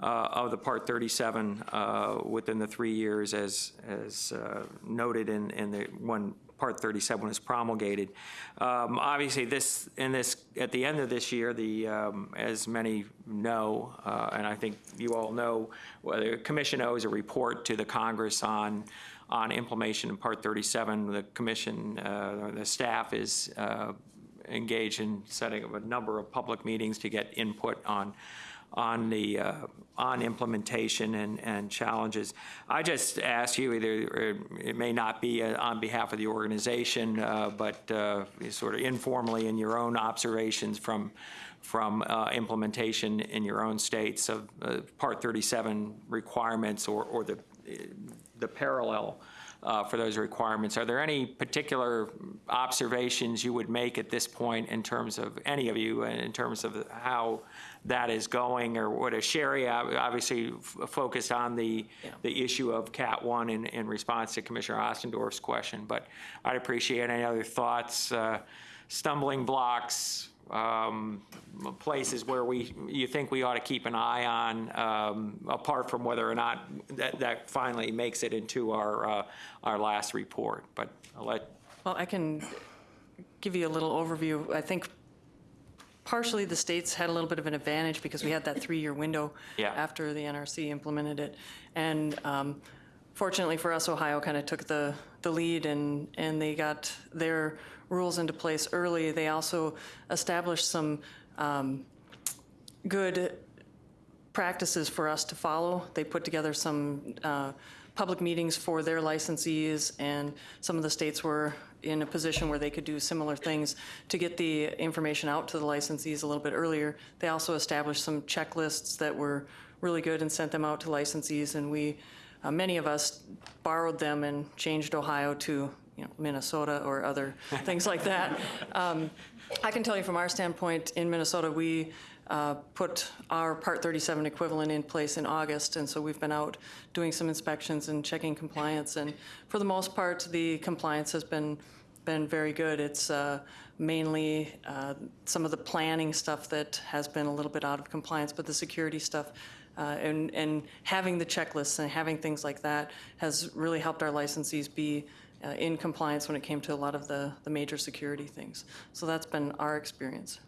uh, of the Part 37 uh, within the three years as, as uh, noted in, in the, when Part 37 was promulgated. Um, Obviously, this, in this, at the end of this year, the, um, as many know, uh, and I think you all know, whether the commission owes a report to the Congress on, on implementation of Part 37. The commission, uh, the staff is uh, engaged in setting up a number of public meetings to get input on, on the, uh, on implementation and, and challenges. I just ask you, either, it may not be uh, on behalf of the organization, uh, but uh, sort of informally in your own observations from, from uh, implementation in your own states of Part 37 requirements or, or the, the parallel uh, for those requirements. Are there any particular observations you would make at this point in terms of, any of you, in terms of how that is going, or what, a Sherry obviously f- focused on the, the issue of Cat 1 in, in response to Commissioner Ostendorff's question, but I'd appreciate any other thoughts, uh, stumbling blocks, um, places where we, you think we ought to keep an eye on, um, apart from whether or not that, that finally makes it into our, uh, our last report. But I'll let, Well, I can give you a little overview. I think partially the states had a little bit of an advantage because we had that three-year window Yeah. after the NRC implemented it. And um, fortunately for us, Ohio kind of took the, the lead and, and they got their rules into place early. They also established some um, good practices for us to follow. They put together some uh, public meetings for their licensees, and some of the states were in a position where they could do similar things to get the information out to the licensees a little bit earlier. They also established some checklists that were really good and sent them out to licensees, and we, uh, many of us borrowed them and changed Ohio to, you know, Minnesota or other things like that. Um, I can tell you from our standpoint, in Minnesota, we uh, put our Part 37 equivalent in place in August, and so we've been out doing some inspections and checking compliance, and for the most part, the compliance has been, been very good. It's uh, mainly uh, some of the planning stuff that has been a little bit out of compliance, but the security stuff uh, and, and having the checklists and having things like that has really helped our licensees be uh, in compliance when it came to a lot of the, the major security things. So that's been our experience.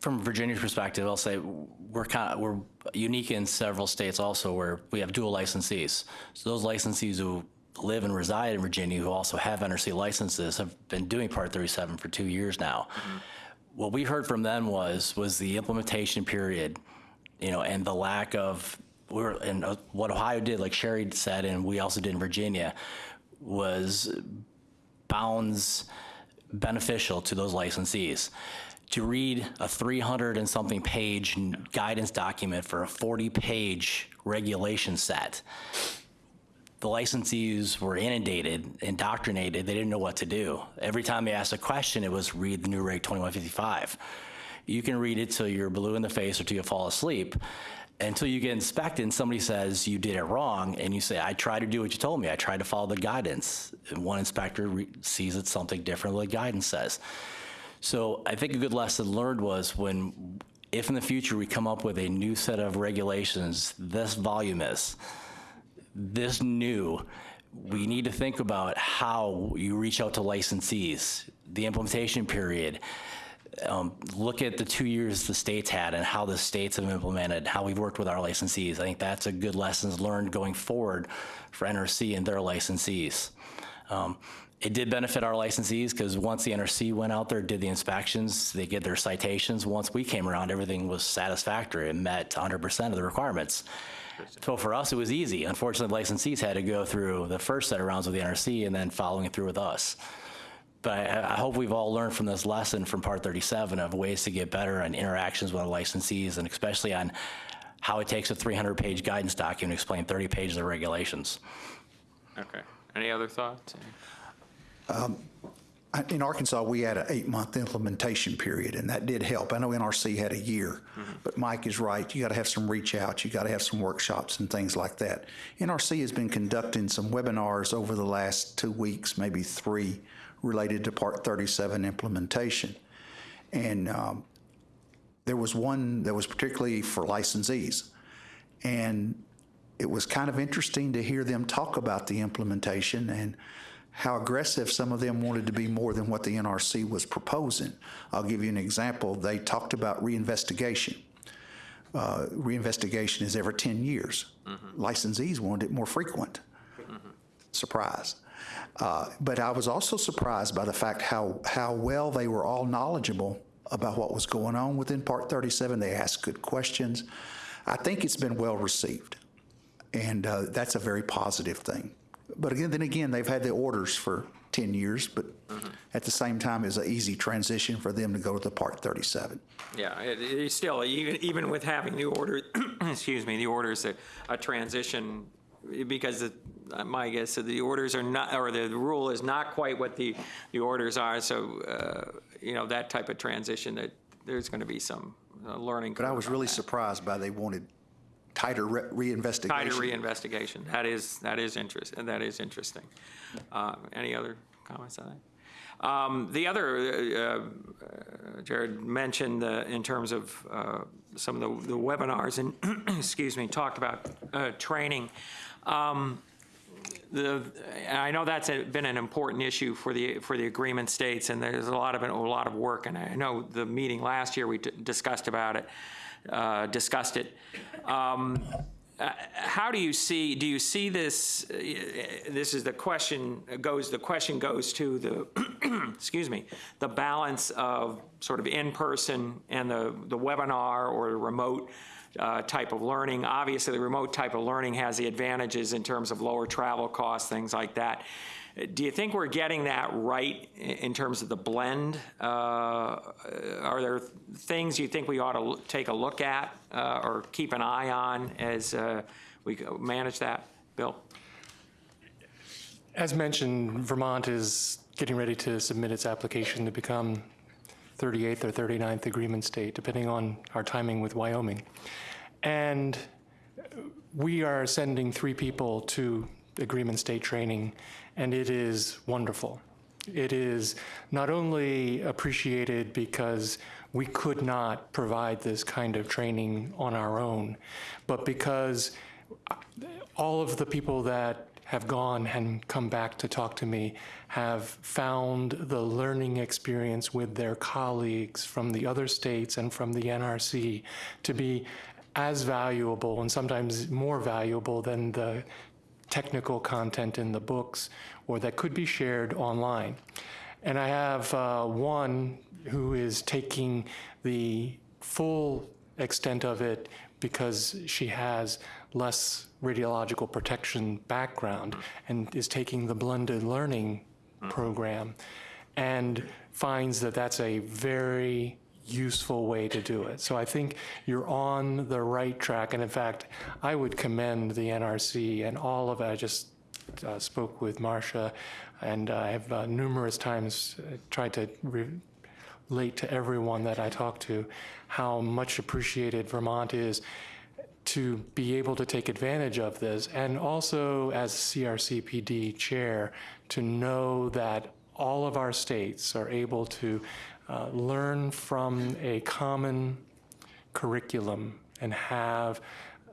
From Virginia's perspective, I'll say we're kind of, we're unique in several states also where we have dual licensees. So those licensees who live and reside in Virginia who also have NRC licenses have been doing Part 37 for two years now. What we heard from them was, was the implementation period, you know, and the lack of, we're, and uh, what Ohio did, like Sherry said, and we also did in Virginia, was bounds beneficial to those licensees. To read a 300 and something page guidance document for a 40 page regulation set, the licensees were inundated, indoctrinated. They didn't know what to do. Every time they asked a question, it was read the NUREG 2155. You can read it till you're blue in the face or till you fall asleep. Until you get inspected and somebody says you did it wrong, and you say, I tried to do what you told me. I tried to follow the guidance. And one inspector sees it something different than the guidance says. So I think a good lesson learned was when, if in the future we come up with a new set of regulations, this voluminous, this new, we need to think about how you reach out to licensees, the implementation period. Um, look at the two years the states had and how the states have implemented, how we've worked with our licensees. I think that's a good lessons learned going forward for NRC and their licensees. Um, it did benefit our licensees because once the NRC went out there, did the inspections, they get their citations. Once we came around, everything was satisfactory and met 100% of the requirements. So for us, it was easy. Unfortunately, licensees had to go through the first set of rounds with the NRC and then following through with us. But I, I hope we've all learned from this lesson from Part 37 of ways to get better on interactions with our licensees and especially on how it takes a 300-page guidance document to explain 30 pages of regulations. Okay. Any other thoughts? I- In Arkansas, we had an eight-month implementation period, and that did help. I know NRC had a year, but Mike is right. You got to have some reach out. You got to have some workshops and things like that. NRC has been conducting some webinars over the last two weeks, maybe three, related to Part 37 implementation. And um, there was one that was particularly for licensees. And it was kind of interesting to hear them talk about the implementation and how aggressive some of them wanted to be more than what the NRC was proposing. I'll give you an example. They talked about reinvestigation. Uh, reinvestigation is every 10 years. Licensees wanted it more frequent. Surprise. Uh, but I was also surprised by the fact how, how well they were all knowledgeable about what was going on within Part 37. They asked good questions. I think it's been well received. And uh, that's a very positive thing. But again, then again, they've had the orders for 10 years, but at the same time, it's an easy transition for them to go to the Part 37. Yeah, it, it's still, even, even with having the order, excuse me, the orders, a, a transition, because the, my guess, is the orders are not, or the rule is not quite what the, the orders are, so, uh, you know, that type of transition, that there's going to be some uh, learning. But I curve was on really that. surprised by they wanted tighter re- reinvestigation. Tighter reinvestigation, that is, that is interest, that is interesting. Uh, Any other comments on that? Um, The other, uh, uh, Jared mentioned in terms of uh, some of the the webinars and, excuse me, talked about uh, training. Um, The, I know that's a- been an important issue for the, for the agreement states, and there's a lot of, a lot of work, and I know the meeting last year, we discussed about it, uh, discussed it. Um, uh, How do you see, do you see this, uh, this is the question, goes, the question goes to the, excuse me, the balance of sort of in-person and the, the webinar or the remote uh, type of learning. Obviously, the remote type of learning has the advantages in terms of lower travel costs, things like that. Do you think we're getting that right in terms of the blend? Uh, Are there things you think we ought to take a look at uh, or keep an eye on as uh, we manage that? Bill? As mentioned, Vermont is getting ready to submit its application to become 38th or 39th agreement state, depending on our timing with Wyoming. And we are sending three people to agreement state training, and it is wonderful. It is not only appreciated because we could not provide this kind of training on our own, but because all of the people that have gone and come back to talk to me have found the learning experience with their colleagues from the other states and from the NRC to be as valuable and sometimes more valuable than the technical content in the books or that could be shared online. And I have uh, one who is taking the full extent of it because she has less radiological protection background and is taking the blended learning program and finds that that's a very useful way to do it. So I think you're on the right track. And in fact, I would commend the NRC and all of it. I just uh, spoke with Marcia, and I have uh, numerous times uh, tried to re- relate to everyone that I talk to how much appreciated Vermont is to be able to take advantage of this, and also as CRCPD chair, to know that all of our states are able to uh, learn from a common curriculum and have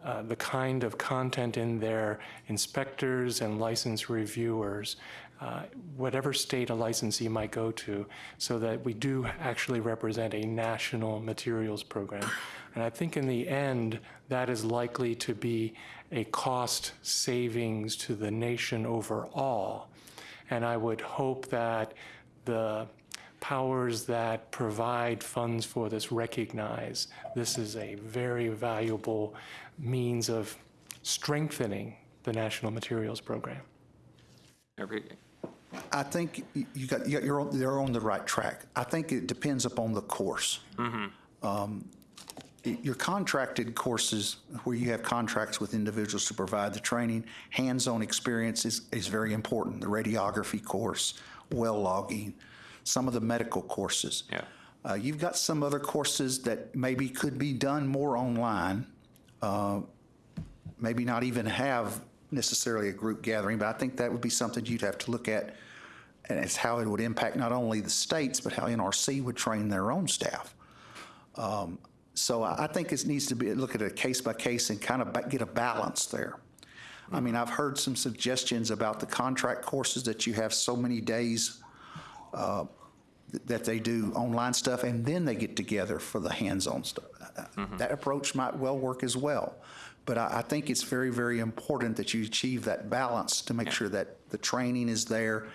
uh, the kind of content in their inspectors and license reviewers, uh, whatever state a licensee might go to, so that we do actually represent a national materials program. And I think in the end, that is likely to be a cost savings to the nation overall. And I would hope that the powers that provide funds for this recognize this is a very valuable means of strengthening the National Materials Program. Every- I think you- you got, you got- you're, on- they're on the right track. I think it depends upon the course. Um, Your contracted courses, where you have contracts with individuals to provide the training, hands-on experience is, is very important. The radiography course, well logging, some of the medical courses. Yeah. Uh, You've got some other courses that maybe could be done more online, uh, maybe not even have necessarily a group gathering, but I think that would be something you'd have to look at, and it's how it would impact not only the states, but how NRC would train their own staff. Um, So I I think it needs to be, look at it case by case and kind of get a balance there. I mean, I've heard some suggestions about the contract courses that you have so many days uh, th- that they do online stuff, and then they get together for the hands-on stuff. Uh, That approach might well work as well. But I, I think it's very, very important that you achieve that balance to make sure that the training is there.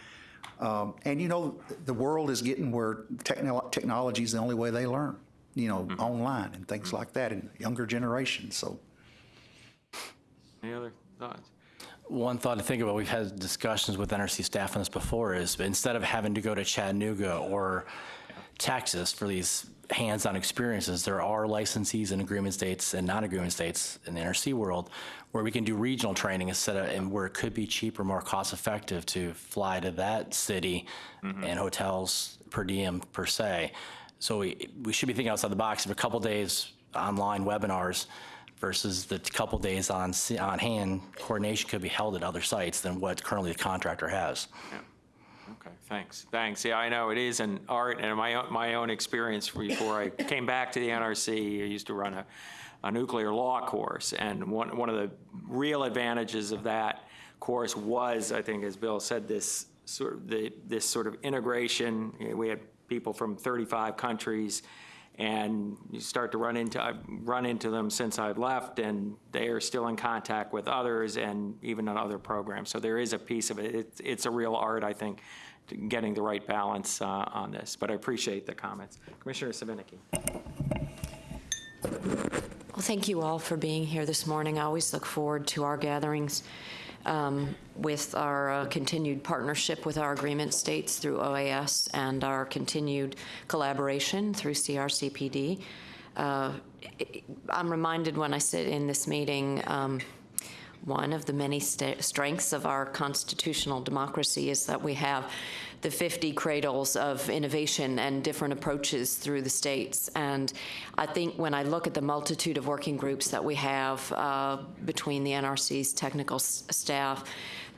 Um, And you know, the world is getting where technol- technology is the only way they learn, you know, online and things like that, and younger generations, so. Any other thoughts? One thought to think about, we've had discussions with NRC staff on this before, is instead of having to go to Chattanooga or Texas for these hands-on experiences, there are licensees in agreement states and non-agreement states in the NRC world where we can do regional training instead of, and where it could be cheaper, more cost-effective to fly to that city mm-hmm. and hotels per diem per se. So we, we should be thinking outside the box of a couple days online webinars versus the couple days on, on hand, coordination could be held at other sites than what currently the contractor has. Yeah. Okay, thanks, thanks. Yeah, I know, it is an art, and my, own- my own experience before I came back to the NRC, I used to run a, a nuclear law course, and one, one of the real advantages of that course was, I think, as Bill said, this sort of, the, this sort of integration. We had people from 35 countries, and you start to run into, I've run into them since I've left, and they are still in contact with others and even on other programs. So there is a piece of it. It's, it's a real art, I think, getting the right balance uh, on this. But I appreciate the comments. Commissioner Svinicki. Well, thank you all for being here this morning. I always look forward to our gatherings um, with our uh, continued partnership with our agreement states through OAS and our continued collaboration through CRCPD. Uh, I'm reminded when I sit in this meeting, um, one of the many strengths of our constitutional democracy is that we have the 50 cradles of innovation and different approaches through the states. And I think when I look at the multitude of working groups that we have uh, between the NRC's technical staff,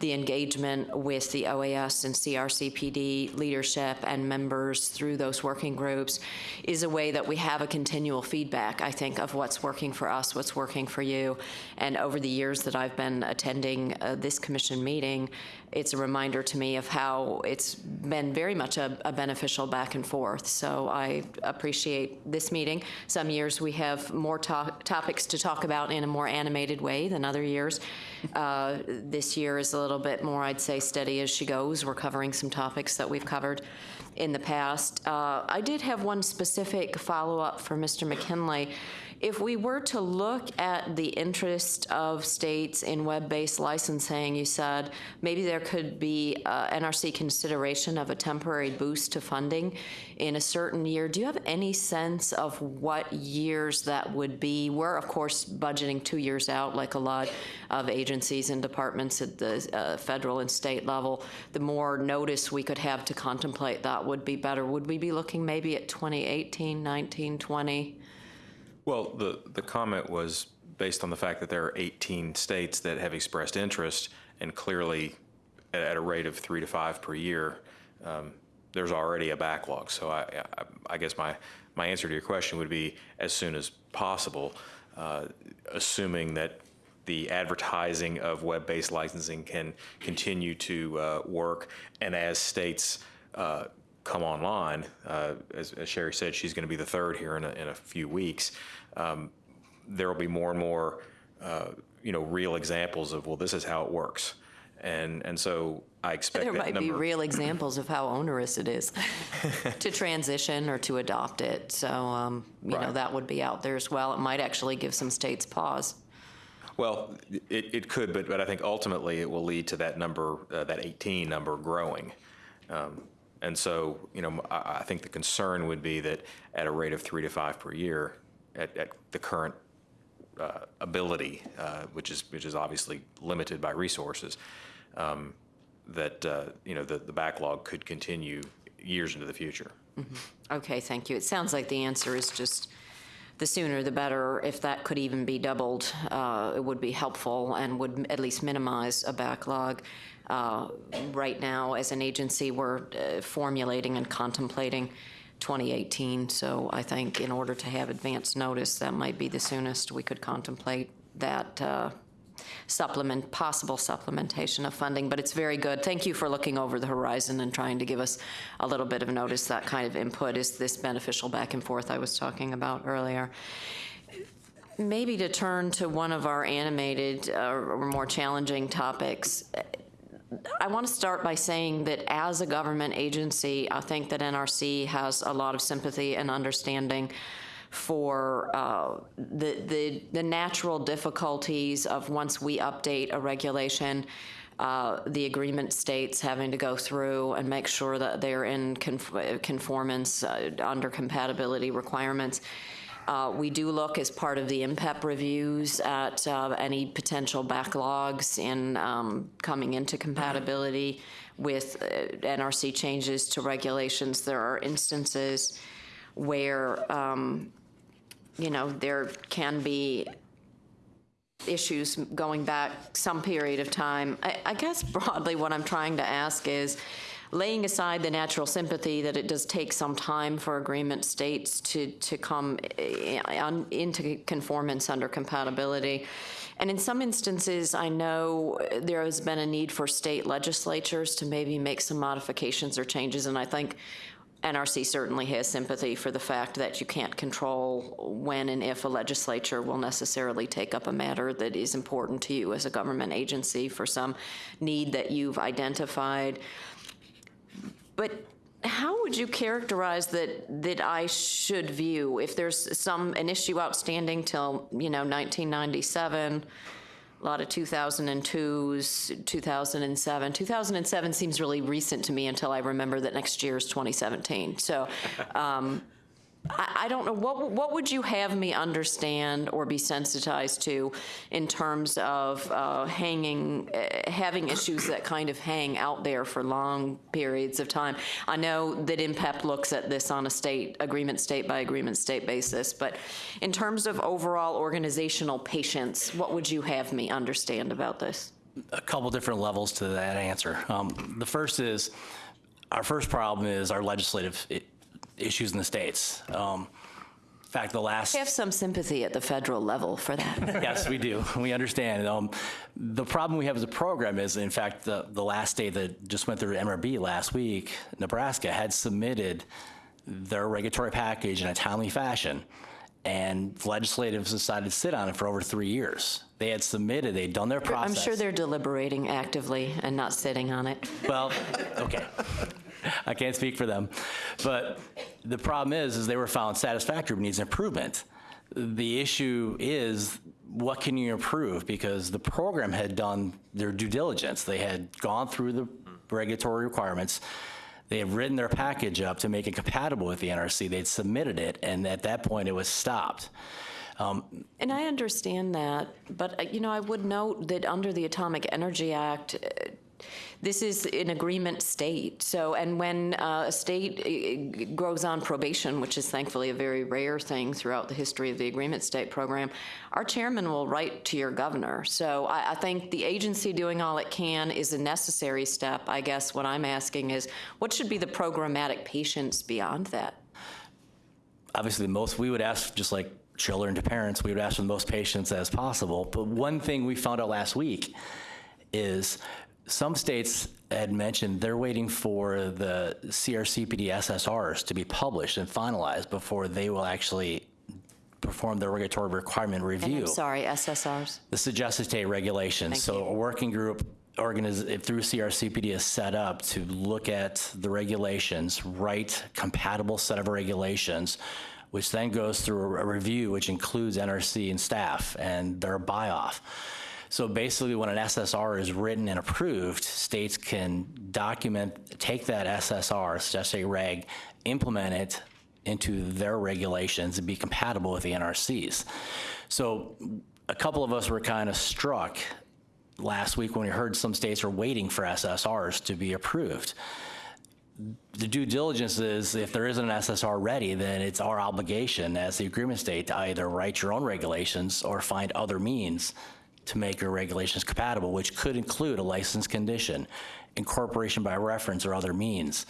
the engagement with the OAS and CRCPD leadership and members through those working groups is a way that we have a continual feedback, I think, of what's working for us, what's working for you. And over the years that I've been attending uh, this commission meeting, it's a reminder to me of how it's been very much a, a beneficial back and forth. So I appreciate this meeting. Some years we have more to- topics to talk about in a more animated way than other years. Uh, this year is a little bit more, I'd say, steady as she goes. We're covering some topics that we've covered in the past. Uh, I did have one specific follow-up for Mr. McKinley. If we were to look at the interest of states in web-based licensing, you said maybe there could be uh, NRC consideration of a temporary boost to funding in a certain year. Do you have any sense of what years that would be? We're, of course, budgeting two years out, like a lot of agencies and departments at the uh, federal and state level. The more notice we could have to contemplate that would be better. Would we be looking maybe at 2018, 19, 20? Well, the, the comment was based on the fact that there are 18 states that have expressed interest, and clearly, at, at a rate of three to five per year, um, there's already a backlog. So I, I, I guess my, my answer to your question would be as soon as possible, uh, assuming that the advertising of web-based licensing can continue to uh, work, and as states uh, come online, uh, as, as Sherry said, she's going to be the third here in a, in a few weeks. Um, there will be more and more, uh, you know, real examples of well, this is how it works, and and so I expect There might be real examples of how onerous it is to transition or to adopt it. So, um, you know, that would be out there as well. It might actually give some states pause. Well, it, it could, but, but I think ultimately it will lead to that number, uh, that 18 number growing. Um, And so, you know, I, I think the concern would be that at a rate of three to five per year, at, at the current uh, ability, uh, which is, which is obviously limited by resources, um, that, uh, you know, the, the backlog could continue years into the future. Okay, thank you. It sounds like the answer is just the sooner the better. If that could even be doubled, uh, it would be helpful and would at least minimize a backlog. Uh, Right now, as an agency, we're uh, formulating and contemplating 2018, so I think in order to have advance notice, that might be the soonest we could contemplate that uh, supplement, possible supplementation of funding, but it's very good. Thank you for looking over the horizon and trying to give us a little bit of notice. That kind of input is this beneficial back and forth I was talking about earlier. Maybe to turn to one of our animated uh, or more challenging topics, I want to start by saying that as a government agency, I think that NRC has a lot of sympathy and understanding for uh, the, the, the natural difficulties of once we update a regulation, uh, the agreement states having to go through and make sure that they're in conf- conformance uh, under compatibility requirements. Uh, We do look as part of the IMPEP reviews at uh, any potential backlogs in um, coming into compatibility with uh, NRC changes to regulations. There are instances where, um, you know, there can be issues going back some period of time. I, I guess broadly what I'm trying to ask is, laying aside the natural sympathy that it does take some time for agreement states to, to come eh, into conformance under compatibility. And in some instances, I know there has been a need for state legislatures to maybe make some modifications or changes, and I think NRC certainly has sympathy for the fact that you can't control when and if a legislature will necessarily take up a matter that is important to you as a government agency for some need that you've identified. But how would you characterize that, that I should view if there's some, an issue outstanding till, you know, 1997, a lot of 2002s, 2007. 2007 seems really recent to me until I remember that next year is 2017. So um, I, don't know, what, what would you have me understand or be sensitized to in terms of uh, hanging, uh, having issues that kind of hang out there for long periods of time? I know that IMPEP looks at this on a state, agreement state by agreement state basis, but in terms of overall organizational patience, what would you have me understand about this? a couple different levels to that answer. Um, the first is our first problem is our legislative issues in the states. Um, in fact, the last We have some sympathy at the federal level for that. yes, we do. We understand. Um, the problem we have as a program is, in fact, the, the last state that just went through MRB last week, Nebraska, had submitted their regulatory package in a timely fashion, and legislatives decided to sit on it for over three years. They had submitted, they'd done their process. I'm sure they're deliberating actively and not sitting on it. Well, okay. I can't speak for them. But the problem is, is they were found satisfactory, but needs improvement. The issue is, what can you improve? Because the program had done their due diligence. They had gone through the regulatory requirements. They had written their package up to make it compatible with the NRC. They'd submitted it, and at that point, it was stopped. And I understand that, but, uh, you know, I would note that under the Atomic Energy Act, uh, this is an agreement state. So, and when uh, a state uh, grows on probation, which is thankfully a very rare thing throughout the history of the agreement state program, our chairman will write to your governor. So I, I think the agency doing all it can is a necessary step. I guess what I'm asking is, what should be the programmatic patience beyond that? obviously most we would ask just like children to parents we would ask for the most patience as possible but one thing we found out last week is some states had mentioned they're waiting for the crcpd ssrs to be published and finalized before they will actually perform their regulatory requirement And review I'm sorry, SSRs? the suggested state regulations. Thank So you. a working group organiz, through CRCPD is set up to look at the regulations, write compatible set of regulations, which then goes through a review, which includes NRC and staff and their buy-off. So basically, when an SSR is written and approved, states can document, take that SSR, suggested reg, implement it into their regulations and be compatible with the NRCs. So a couple of us were kind of struck last week when we heard some states are waiting for SSRs to be approved. The due diligence is if there isn't an SSR ready, then it's our obligation as the agreement state to either write your own regulations or find other means to make your regulations compatible, which could include a license condition, incorporation by reference, or other means.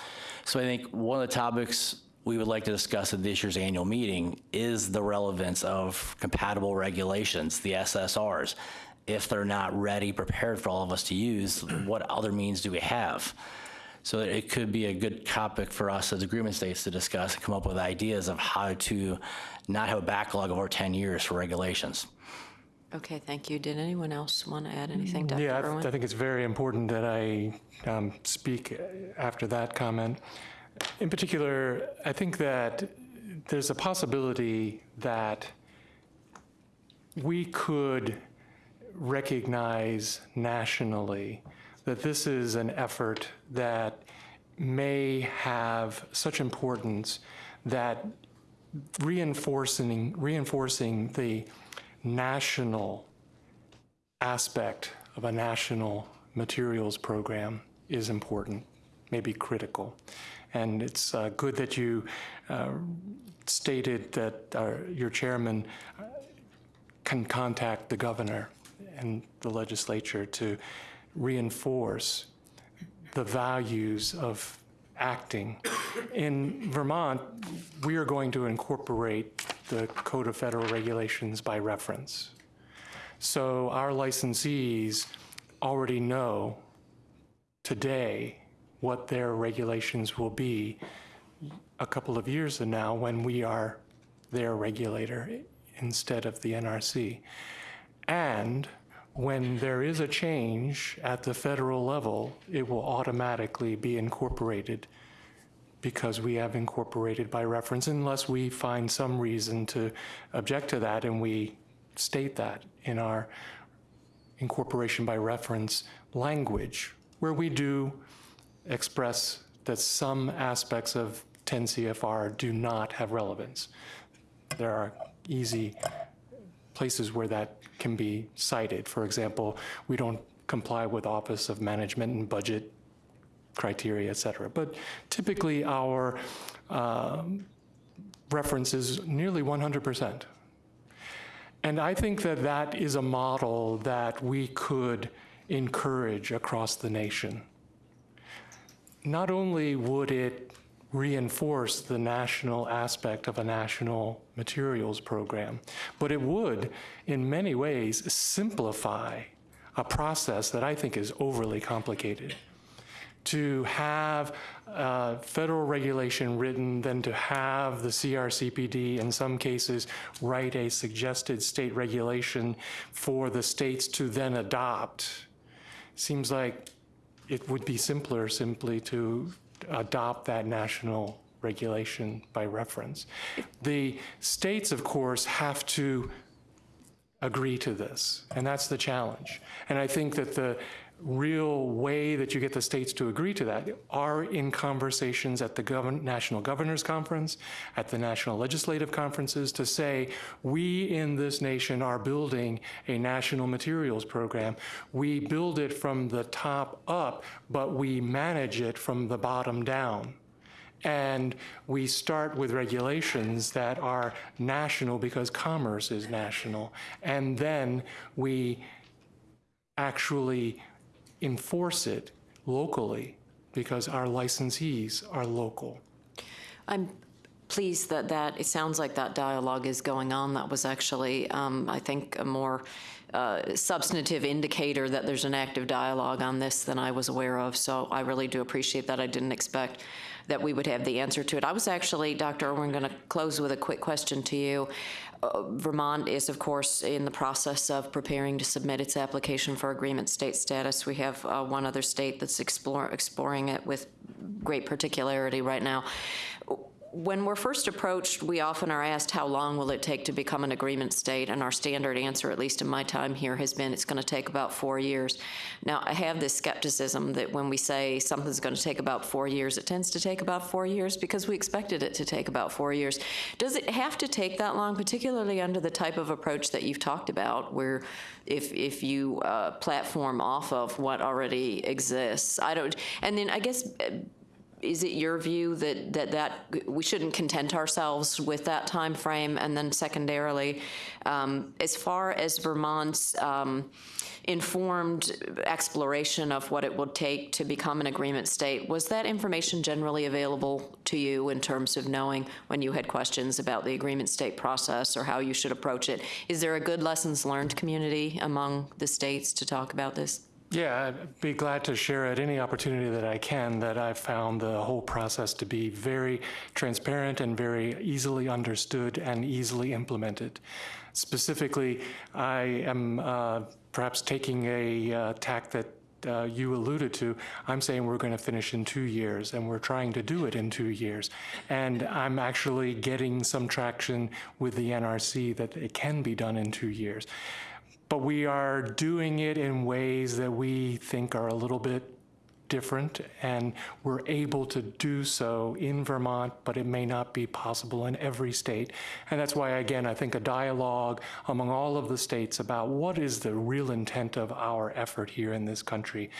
So I think one of the topics we would like to discuss at this year's annual meeting is the relevance of compatible regulations, the SSRs. If they're not ready, prepared for all of us to use, what other means do we have? So it could be a good topic for us as agreement states to discuss and come up with ideas of how to not have a backlog of over 10 years for regulations. Okay, thank you. Did anyone else want to add anything, Dr. Yeah, Irwin? I think it's very important that I um, speak after that comment. In particular, I think that there's a possibility that we could recognize nationally that this is an effort that may have such importance that reinforcing, reinforcing the national aspect of a national materials program is important, maybe critical. And it's uh, good that you uh, stated that uh, your chairman uh, can contact the governor and the legislature to reinforce the values of acting. In Vermont, we are going to incorporate the Code of Federal Regulations by reference. So our licensees already know today what their regulations will be a couple of years from now when we are their regulator instead of the NRC. And when there is a change at the federal level, it will automatically be incorporated because we have incorporated by reference unless we find some reason to object to that and we state that in our incorporation by reference language, where we do express that some aspects of 10 CFR do not have relevance. There are easy places where that can be cited. For example, we don't comply with Office of Management and Budget criteria, et cetera. But typically, our um, reference is nearly 100%. And I think that that is a model that we could encourage across the nation. Not only would it reinforce the national aspect of a national materials program, but it would, in many ways, simplify a process that I think is overly complicated. To have uh, federal regulation written, then to have the CRCPD, in some cases, write a suggested state regulation for the states to then adopt, seems like it would be simpler simply to adopt that national regulation by reference. The states, of course, have to agree to this, and that's the challenge. And I think that the real way that you get the states to agree to that are in conversations at the govern- National Governors Conference, at the National Legislative Conferences, to say, we in this nation are building a national materials program. We build it from the top up, but we manage it from the bottom down. And we start with regulations that are national because commerce is national. And then we actually enforce it locally because our licensees are local. I'm pleased that that, it sounds like that dialogue is going on. That was actually, um, I think, a more uh, substantive indicator that there's an active dialogue on this than I was aware of. So I really do appreciate that. I didn't expect that we would have the answer to it. I was actually, Dr. Irwin, going to close with a quick question to you. Uh, Vermont is, of course, in the process of preparing to submit its application for agreement state status. We have uh, one other state that's explore, exploring it with great particularity right now. When we're first approached, we often are asked, how long will it take to become an agreement state? And our standard answer, at least in my time here, has been it's going to take about four years. Now, I have this skepticism that when we say something's going to take about four years, it tends to take about four years because we expected it to take about four years. Does it have to take that long, particularly under the type of approach that you've talked about, where if, if you uh, platform off of what already exists? I don't, and then I guess is it your view that, that that we shouldn't content ourselves with that time frame? And then secondarily, um, as far as Vermont's um, informed exploration of what it would take to become an agreement state, was that information generally available to you in terms of knowing when you had questions about the agreement state process or how you should approach it? Is there a good lessons learned community among the states to talk about this? Yeah, I'd be glad to share at any opportunity that I can that I've found the whole process to be very transparent and very easily understood and easily implemented. Specifically, I am uh, perhaps taking a uh, tack that uh, you alluded to, I'm saying we're going to finish in two years, and we're trying to do it in two years. And I'm actually getting some traction with the NRC that it can be done in two years. But we are doing it in ways that we think are a little bit different, and we're able to do so in Vermont, but it may not be possible in every state. And that's why, again, I think a dialogue among all of the states about what is the real intent of our effort here in this country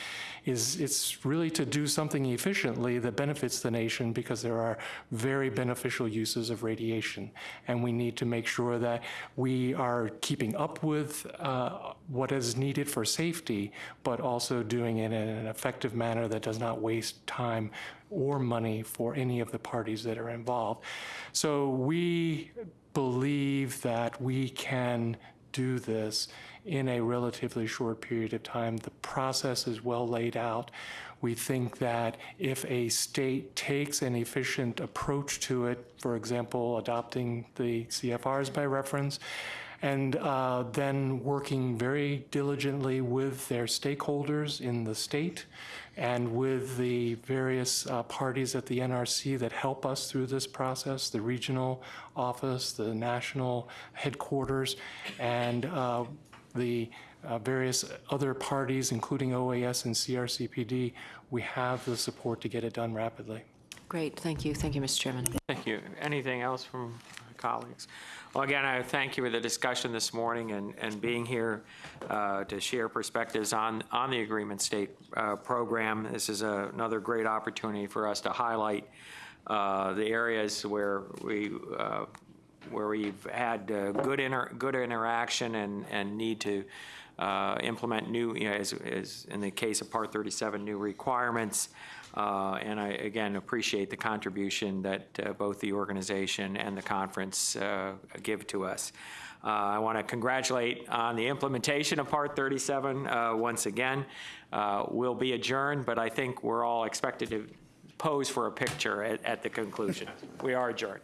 is it's really to do something efficiently that benefits the nation because there are very beneficial uses of radiation. And we need to make sure that we are keeping up with uh, what is needed for safety, but also doing it in an effective manner that does not waste time or money for any of the parties that are involved. So we believe that we can do this in a relatively short period of time. The process is well laid out. We think that if a state takes an efficient approach to it, for example, adopting the CFRs by reference, and uh, then working very diligently with their stakeholders in the state and with the various uh, parties at the NRC that help us through this process, the regional office, the national headquarters, and uh, the uh, various other parties, including OAS and CRCPD, we have the support to get it done rapidly. Great, thank you. Thank you, Mr. Chairman. Thank you. Anything else from colleagues? Well, again, I thank you for the discussion this morning and, and being here uh, to share perspectives on, on the Agreement State uh, program. This is a- another great opportunity for us to highlight uh, the areas where we, uh, where we've had uh, good inter, good interaction and, and need to uh, implement new, you know, as, as in the case of Part 37, new requirements. Uh, And I, again, appreciate the contribution that uh, both the organization and the conference uh, give to us. Uh, I want to congratulate on the implementation of Part 37 uh, once again. Uh, We'll be adjourned, but I think we're all expected to pose for a picture at, at the conclusion. We are adjourned.